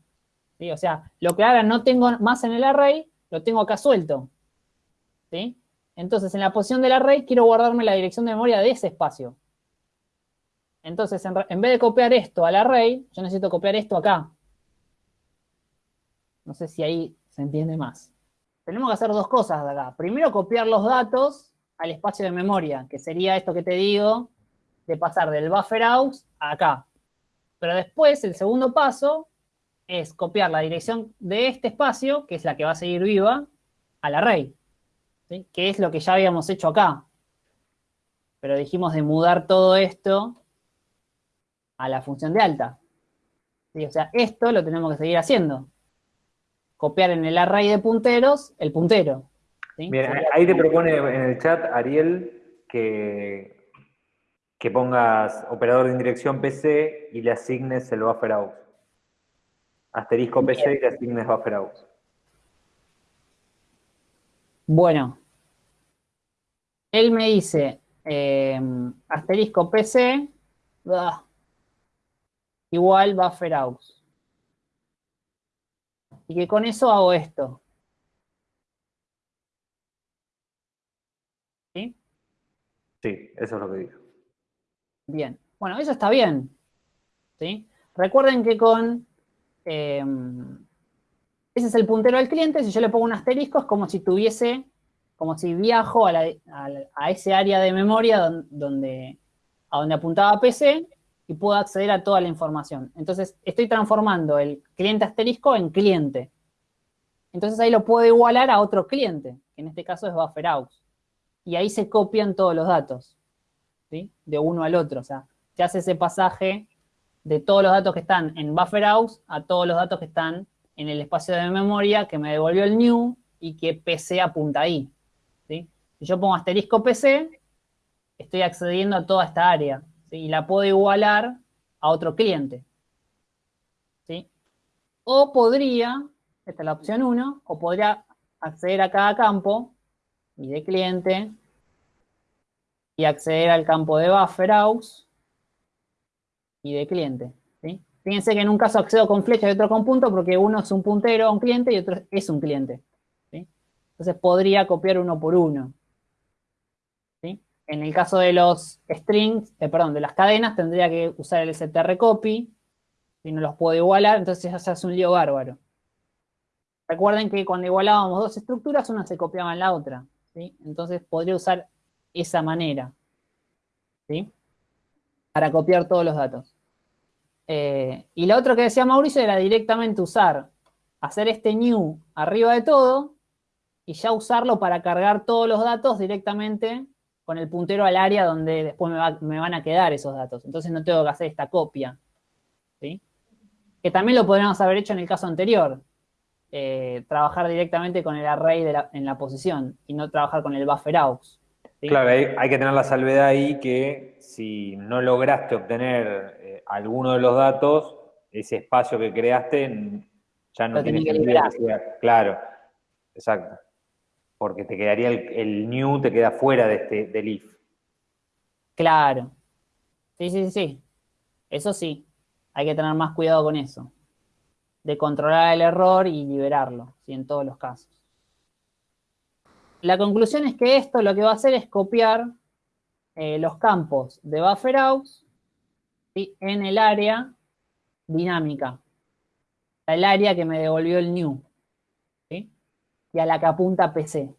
¿Sí? O sea, lo que ahora no tengo más en el array, lo tengo acá suelto. ¿Sí? Entonces, en la posición del array quiero guardarme la dirección de memoria de ese espacio. Entonces, en, vez de copiar esto al array, yo necesito copiar esto acá. No sé si ahí se entiende más. Tenemos que hacer dos cosas de acá. Primero, copiar los datos al espacio de memoria, que sería esto que te digo, de pasar del bufferaux a acá. Pero después, el segundo paso es copiar la dirección de este espacio, que es la que va a seguir viva, al array. ¿sí? Que es lo que ya habíamos hecho acá. Pero dijimos de mudar todo esto a la función de alta. O sea, esto lo tenemos que seguir haciendo. Copiar en el array de punteros el puntero. ¿sí? Ahí te propone en el chat Ariel que, que pongas operador de indirección PC y le asignes el bufferaux. Asterisco PC y le asignes bufferaux. Bueno, él me dice eh, asterisco PC igual bufferaux. Y que con eso hago esto. ¿Sí? Sí, eso es lo que dijo. Bien. Bueno, eso está bien. ¿Sí? Recuerden que con em, ese es el puntero del cliente, si yo le pongo un asterisco es como si tuviese, como si viajo a, ese área de memoria donde, a donde apuntaba PC y puedo acceder a toda la información. Entonces, estoy transformando el cliente asterisco en cliente. Entonces ahí lo puedo igualar a otro cliente, que en este caso es BufferAux. Y ahí se copian todos los datos, ¿sí? De uno al otro, o sea, se hace ese pasaje de todos los datos que están en BufferAux a todos los datos que están en el espacio de memoria que me devolvió el new y que PC apunta ahí. Si yo pongo asterisco PC, estoy accediendo a toda esta área y la puedo igualar a otro cliente. ¿sí? O podría, esta es la opción 1, o podría acceder a cada campo y de cliente y acceder al campo de BufferAux y de cliente. Fíjense que en un caso accedo con flecha y otro con punto porque uno es un puntero a un cliente y otro es un cliente. Entonces podría copiar uno por uno. En el caso de los strings, eh, perdón, de las cadenas, tendría que usar el strcopy, si no los puedo igualar, entonces ya se hace un lío bárbaro. Recuerden que cuando igualábamos dos estructuras, una se copiaba en la otra. Entonces podría usar esa manera, ¿sí? Para copiar todos los datos. Eh, y lo otro que decía Mauricio era directamente usar, hacer este new arriba de todo, y ya usarlo para cargar todos los datos directamente con el puntero al área donde después me, van a quedar esos datos. Entonces no tengo que hacer esta copia. Que también lo podríamos haber hecho en el caso anterior. Eh, trabajar directamente con el array en la posición y no trabajar con el buffer aux. Claro, hay, que tener la salvedad ahí que si no lograste obtener alguno de los datos, ese espacio que creaste ya no tiene sentido. Claro, exacto porque te quedaría el, new, te queda fuera de este, del if. Claro. Sí, sí, sí. Eso sí. Hay que tener más cuidado con eso. De controlar el error y liberarlo, ¿sí? en todos los casos. La conclusión es que esto lo que va a hacer es copiar eh, los campos de BufferOut en el área dinámica. El área que me devolvió el new y a la que apunta PC.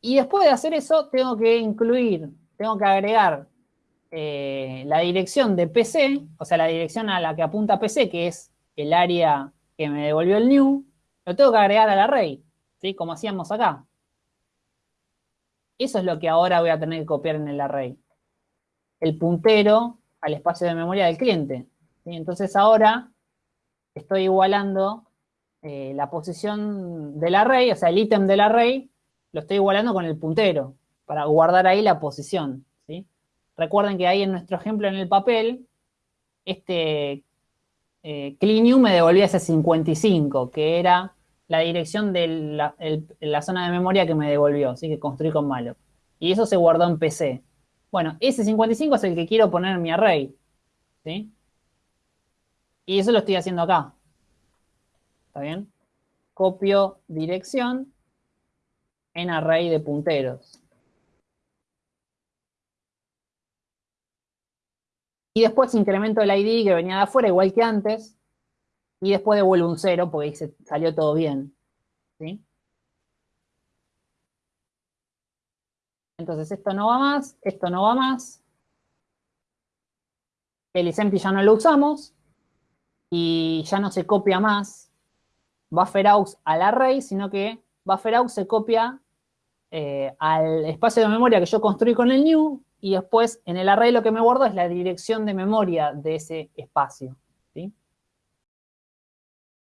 Y después de hacer eso, tengo que incluir, tengo que agregar eh, la dirección de PC, o sea, la dirección a la que apunta PC, que es el área que me devolvió el new, lo tengo que agregar al array, ¿sí? Como hacíamos acá. Eso es lo que ahora voy a tener que copiar en el array. El puntero al espacio de memoria del cliente. Entonces ahora estoy igualando eh, la posición del array, o sea, el ítem del array, lo estoy igualando con el puntero, para guardar ahí la posición, ¿sí? Recuerden que ahí en nuestro ejemplo en el papel, este eh, clean me devolvía ese 55, que era la dirección de la, zona de memoria que me devolvió, así que construí con malo. Y eso se guardó en PC. Bueno, ese 55 es el que quiero poner en mi array, ¿sí? Y eso lo estoy haciendo acá. ¿Está bien? Copio dirección en array de punteros. Y después incremento el ID que venía de afuera, igual que antes. Y después devuelvo un 0 porque salió todo bien. ¿Sí? Entonces esto no va más, esto no va más. El isempty ya no lo usamos. Y ya no se copia más BufferAux al array, sino que BufferAux se copia eh, al espacio de memoria que yo construí con el new y después en el array lo que me guardo es la dirección de memoria de ese espacio.